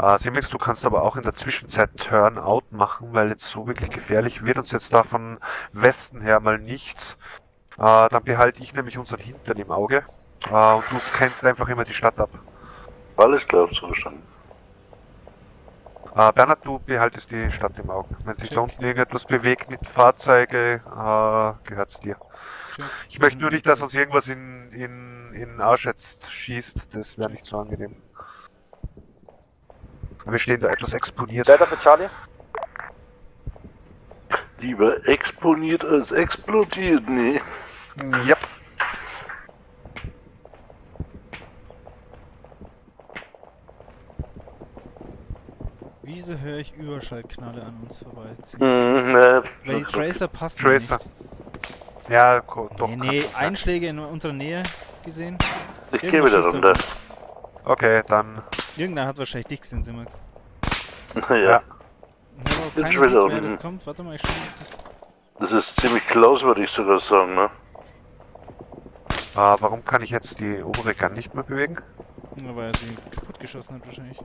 Äh, Simix, du kannst aber auch in der Zwischenzeit Turnout machen, weil jetzt so wirklich gefährlich wird uns jetzt da von Westen her mal nichts. Äh, dann behalte ich nämlich unseren Hintern im Auge. Äh, und du scannst einfach immer die Stadt ab. Alles klar, so verstanden. Äh, Bernhard, du behaltest die Stadt im Auge. Wenn sich da unten irgendetwas bewegt mit Fahrzeuge, äh, gehört's dir. Check. Ich möchte nur nicht, dass uns irgendwas in, in, in Arsch jetzt schießt. Das wäre nicht so angenehm. Wir stehen da etwas exponiert. Delta für Charlie. Lieber exponiert als explodiert, nee. Yep. Wieso höre ich Überschallknalle an uns vorbeiziehen? Hm, äh, Weil die Tracer passen Tracer. nicht. Ja, doch. Nee, nee. Einschläge in unserer Nähe gesehen. Ich gehe wieder runter. Okay, dann. Irgendeiner hat wahrscheinlich dich gesehen, Simax. Ja, Ja. Ich habe keine schon wieder wer unten. das kommt. Warte mal, ich schau das. ist ziemlich close, würde ich sogar sagen, ne? Äh, warum kann ich jetzt die obere Gun nicht mehr bewegen? Ja, weil er sie kaputt geschossen hat wahrscheinlich.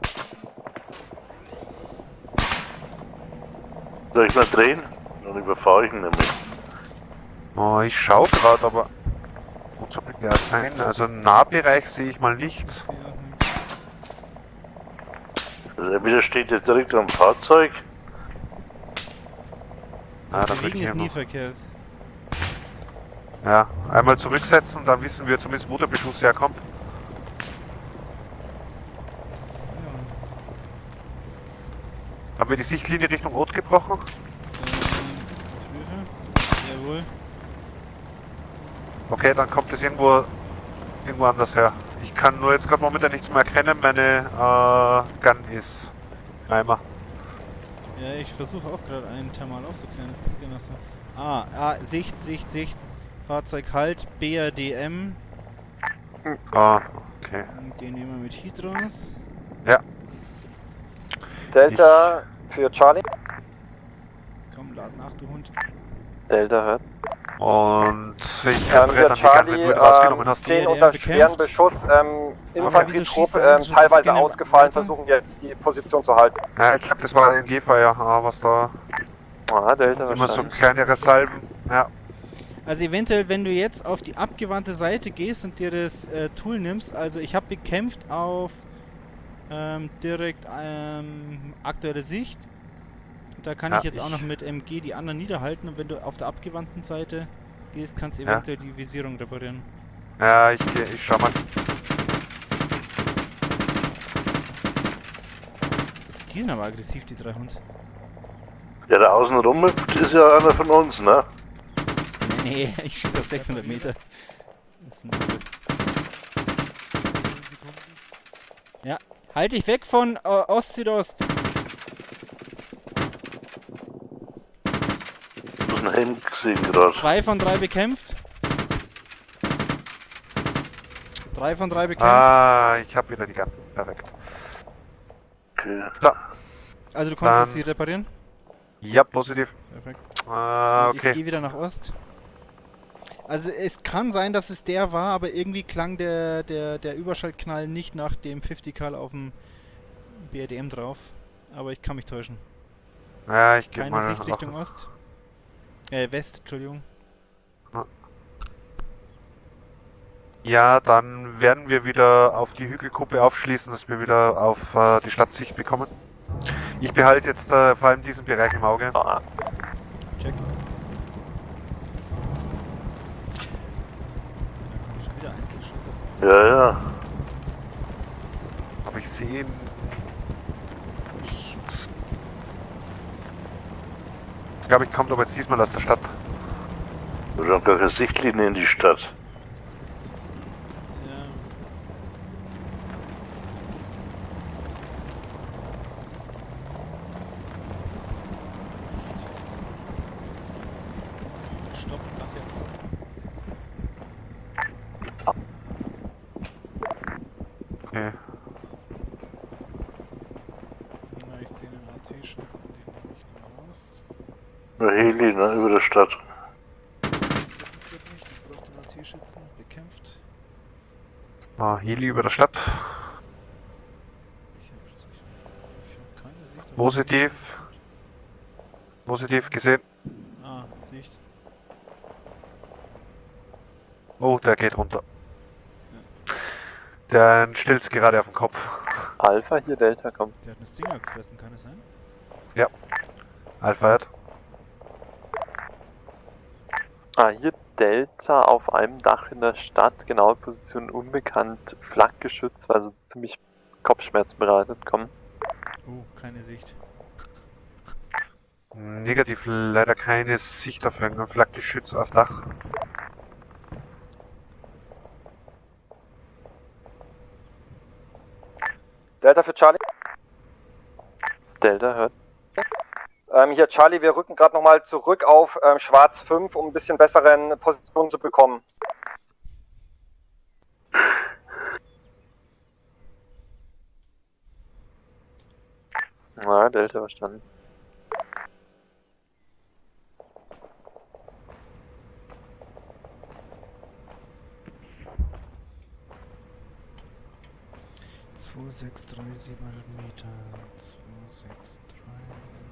Soll ich mal drehen? Dann überfahre ich ihn nämlich. Oh, ich schau gerade, aber. Wo soll der sein? Also im Nahbereich sehe ich mal nichts. Ich nichts. Also entweder steht er direkt am Fahrzeug. Ah, würde ich ist nie verkehrt. Ja, einmal zurücksetzen, dann wissen wir zumindest, wo der Beschuss herkommt. Haben wir die Sichtlinie Richtung Ort gebrochen? Ähm. Jawohl. Okay, dann kommt es irgendwo irgendwo anders her. Ich kann nur jetzt gerade momentan nichts mehr erkennen. Meine äh, Gun ist im Eimer. Ja, ich versuche auch gerade einen Thermal aufzuklären. Das klingt ja noch so. Ah, ah, Sicht, Sicht, Sicht. Fahrzeug halt. BRDM. Ah, okay. Und Den nehmen wir mit Heat raus. Delta für Charlie. Komm, lad nach, du Hund. Delta hört. Und ich Ähm, der dann die Gun, wenn Charlie du ihn rausgenommen ähm, hast. stehen unter schweren. Beschuss. Ähm, Infanterietrupp er ähm, teilweise ausgefallen, versuchen jetzt die Position zu halten. Ja, ich glaube, das war ein G-Feuer, ah, was da Ah, Delta immer so kleinere Salben. Ja, Also eventuell, wenn du jetzt auf die abgewandte Seite gehst und dir das äh, Tool nimmst, also ich habe bekämpft auf ähm, direkt ähm, aktuelle Sicht. Da kann Ja, ich jetzt auch ich- noch mit MG die anderen niederhalten und wenn du auf der abgewandten Seite gehst, kannst du Ja. eventuell die Visierung reparieren. ja ich, ich schau mal. Die sind aber aggressiv, die drei Hund. Der da außen rumhüpft, ist ja einer von uns, ne? Nee, ich schieße auf 600 Meter. Hund. Halt dich weg von äh, Ost-Südost. Ich muss einen Helm gesehen gerade. Zwei von drei bekämpft. Drei von drei bekämpft. Ah, ich habe wieder die ganzen. Perfekt. Okay. Also du konntest dann- sie reparieren? Ja, positiv. Perfekt. Ah, Ich okay. gehe wieder nach Ost. Also es kann sein, dass es der war, aber irgendwie klang der, der, der Überschaltknall nicht nach dem 50 Cal auf dem BRDM drauf. Aber ich kann mich täuschen. Ja, ich gehe Keine mal. Sicht Richtung Ost. Äh, West, Entschuldigung. Ja, dann werden wir wieder auf die Hügelgruppe aufschließen, dass wir wieder auf äh, die Stadtsicht bekommen. Ich behalte jetzt äh, vor allem diesen Bereich im Auge. Ah, Check. Ja, ja. Aber ich sehe nichts. Das glaube ich kommt aber jetzt diesmal aus der Stadt. Wir haben gar keine Sichtlinie in die Stadt. Ja. Stopp, danke. Okay. Na, ich sehe einen AT-Schützen, den nehme ich dann raus. Nur Heli, ne, über der Stadt. Das funktioniert nicht, ich brauche den AT-Schützen, bekämpft. Ah, Heli über der Stadt. Ich habe ich hab keine Sicht. auf- Positiv. Positiv gesehen. Ah, Sicht. Oh, der geht runter. Der stellt's gerade auf den Kopf. Alpha hier, Delta, komm. Der hat eine Stinger gefressen, kann es sein? Alpha hat. Ah, hier Delta auf einem Dach in der Stadt, genaue Position unbekannt, Flakgeschütz, also ziemlich Kopfschmerzen bereitet, komm. Oh, keine Sicht. Negativ leider keine Sicht auf irgendein Flakgeschütz auf Dach. Delta für Charlie. Delta hört. Ähm, hier Charlie, wir rücken gerade nochmal zurück auf ähm, Schwarz 5, um ein bisschen besseren Position zu bekommen. Ja, Delta verstanden. Zwei, sechs, drei, 700 Meter. Zwei, sechs, drei.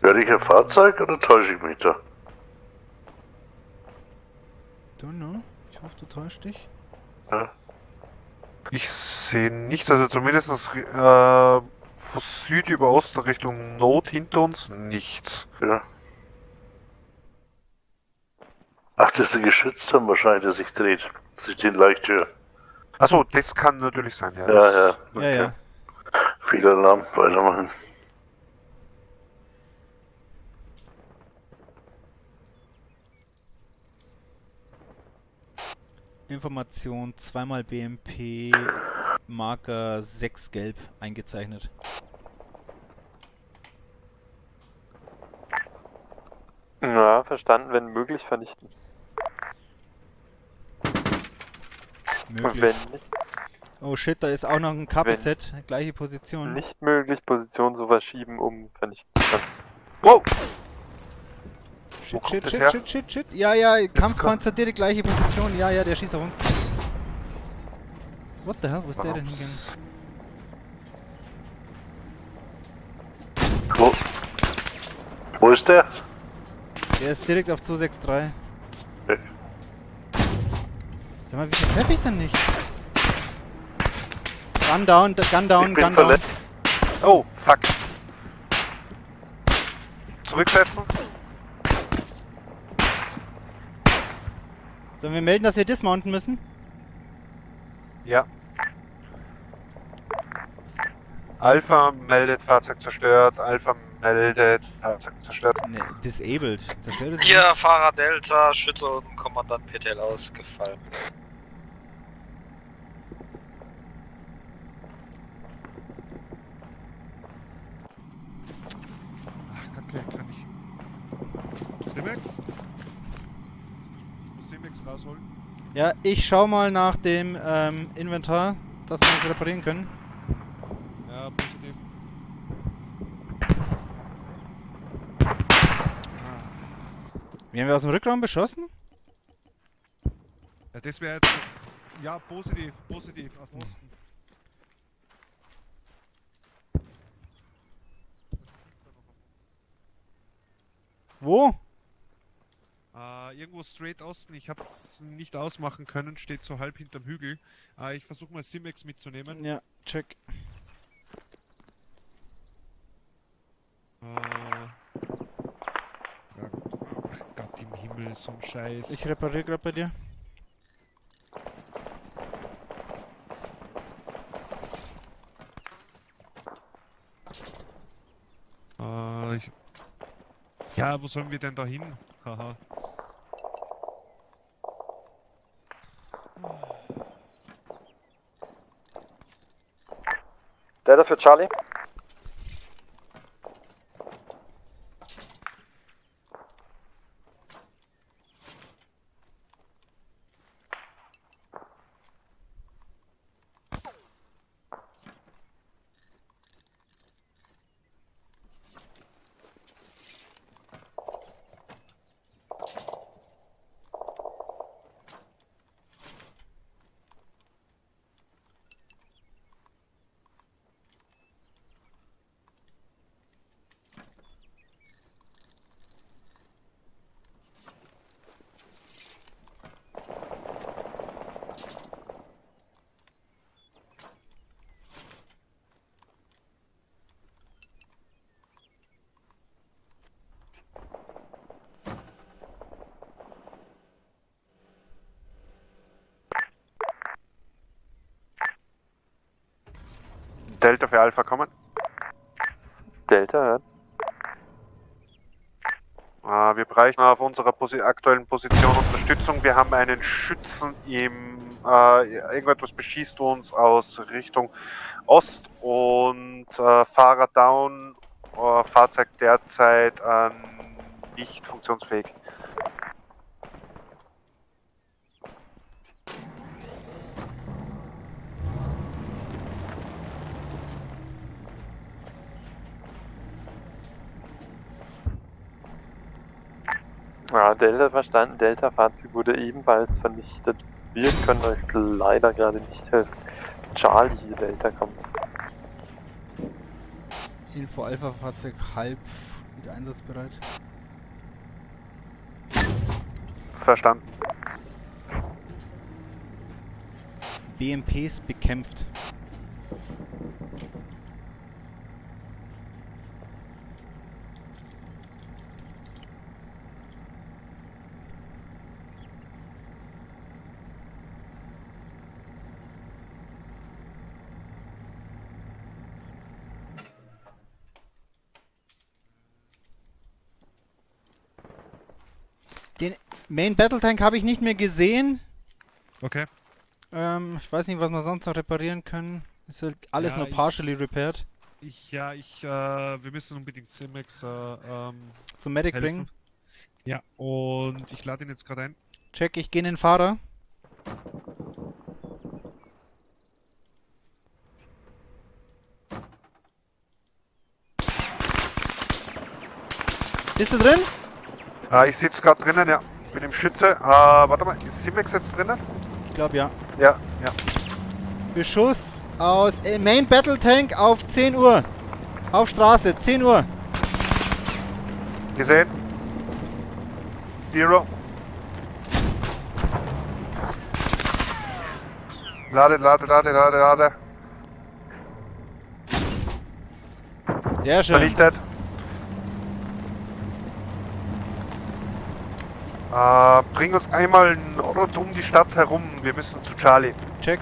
Werde ich ein Fahrzeug oder täusche ich mich da? Don't know. Ich hoffe, du täuscht dich. Ja. Ich sehe nichts, also zumindest äh, von Süd über Ost Richtung Nord hinter uns nichts. ja. Ach, das ist ein Geschützturm wahrscheinlich, der sich dreht. Sich den leicht höher. Achso, das kann natürlich sein, ja. Ja, ja. Ja, ja. Fehlalarm, weitermachen. Information zweimal BMP Marker 6 gelb eingezeichnet. Ja, verstanden, wenn möglich vernichten. Möglich. wenn nicht, Oh shit, da ist auch noch ein KPZ, gleiche Position. nicht möglich, Position so verschieben, um vernichten zu können. Wow! Shit, shit, shit, her? shit, shit, shit. Ja, ja, Kampfpanzer direkt gleiche Position. Ja, ja, der schießt auf uns. What the hell, wo ist der denn hingegangen? Wo? Wo ist der? Der ist direkt auf 263. Okay. Sag mal, wieso treffe ich denn nicht? Gun down, gun down, Ich bin gun down. Oh, fuck. Zurücksetzen. Sollen wir melden, dass wir dismounten müssen? Ja. Alpha meldet Fahrzeug zerstört. Alpha meldet Fahrzeug zerstört. Ne, disabled. Zerstört es Hier, Fahrer Delta, Schütze und Kommandant PTL ausgefallen. Simex rausholen. Ja, ich schau mal nach dem ähm, Inventar, dass wir das reparieren können. Ja, positiv. Werden wir aus dem Rückraum beschossen? Ja, das wäre jetzt. Ja, positiv, positiv, aus Osten. Wo? Äh, irgendwo straight Osten, ich habe es nicht ausmachen können, steht so halb hinterm Hügel. Äh, ich versuche mal Simex mitzunehmen. Ja, check. Äh, Frag- Ach Gott im Himmel, so ein Scheiß. Ich repariere gerade bei dir. Äh, ich... Ja, wo sollen wir denn da hin? Haha. Delta für Charlie. Delta für Alpha kommen. Delta, hört. Äh, wir bräuchten auf unserer Posi aktuellen Position Unterstützung. Wir haben einen Schützen im. Äh, irgendetwas beschießt uns aus Richtung Ost und äh, Fahrer down. Äh, Fahrzeug derzeit äh, nicht funktionsfähig. Ja, Delta verstanden. Delta-Fahrzeug wurde ebenfalls vernichtet. Wir können euch leider gerade nicht helfen. Charlie, Delta kommt. Info Alpha Fahrzeug halb wieder einsatzbereit. Verstanden. BMPs bekämpft. Den Main Battle Tank habe ich nicht mehr gesehen. Okay. Ähm, ich weiß nicht, was wir sonst noch reparieren können. Ist halt alles Ja, nur ich- partially repaired. Ich, ja, ich, äh, wir müssen unbedingt Simex, äh, ähm, Zum Medic helfen. bringen. Ja, und ich lade ihn jetzt gerade ein. Check, ich gehe in den Fahrer. Bist du drin? Äh, ich sitze gerade drinnen, ja. Bin im Schütze. Äh, warte mal, ist Simex jetzt drinnen? Ich glaube ja. Ja, ja. Beschuss aus äh, Main Battle Tank auf 10 Uhr. Auf Straße, 10 Uhr. Gesehen. Zero. Lade, lade, lade, lade, lade. Sehr schön. Vernichtet. Äh, bring uns einmal rund um die Stadt herum. Wir müssen zu Charlie. Check.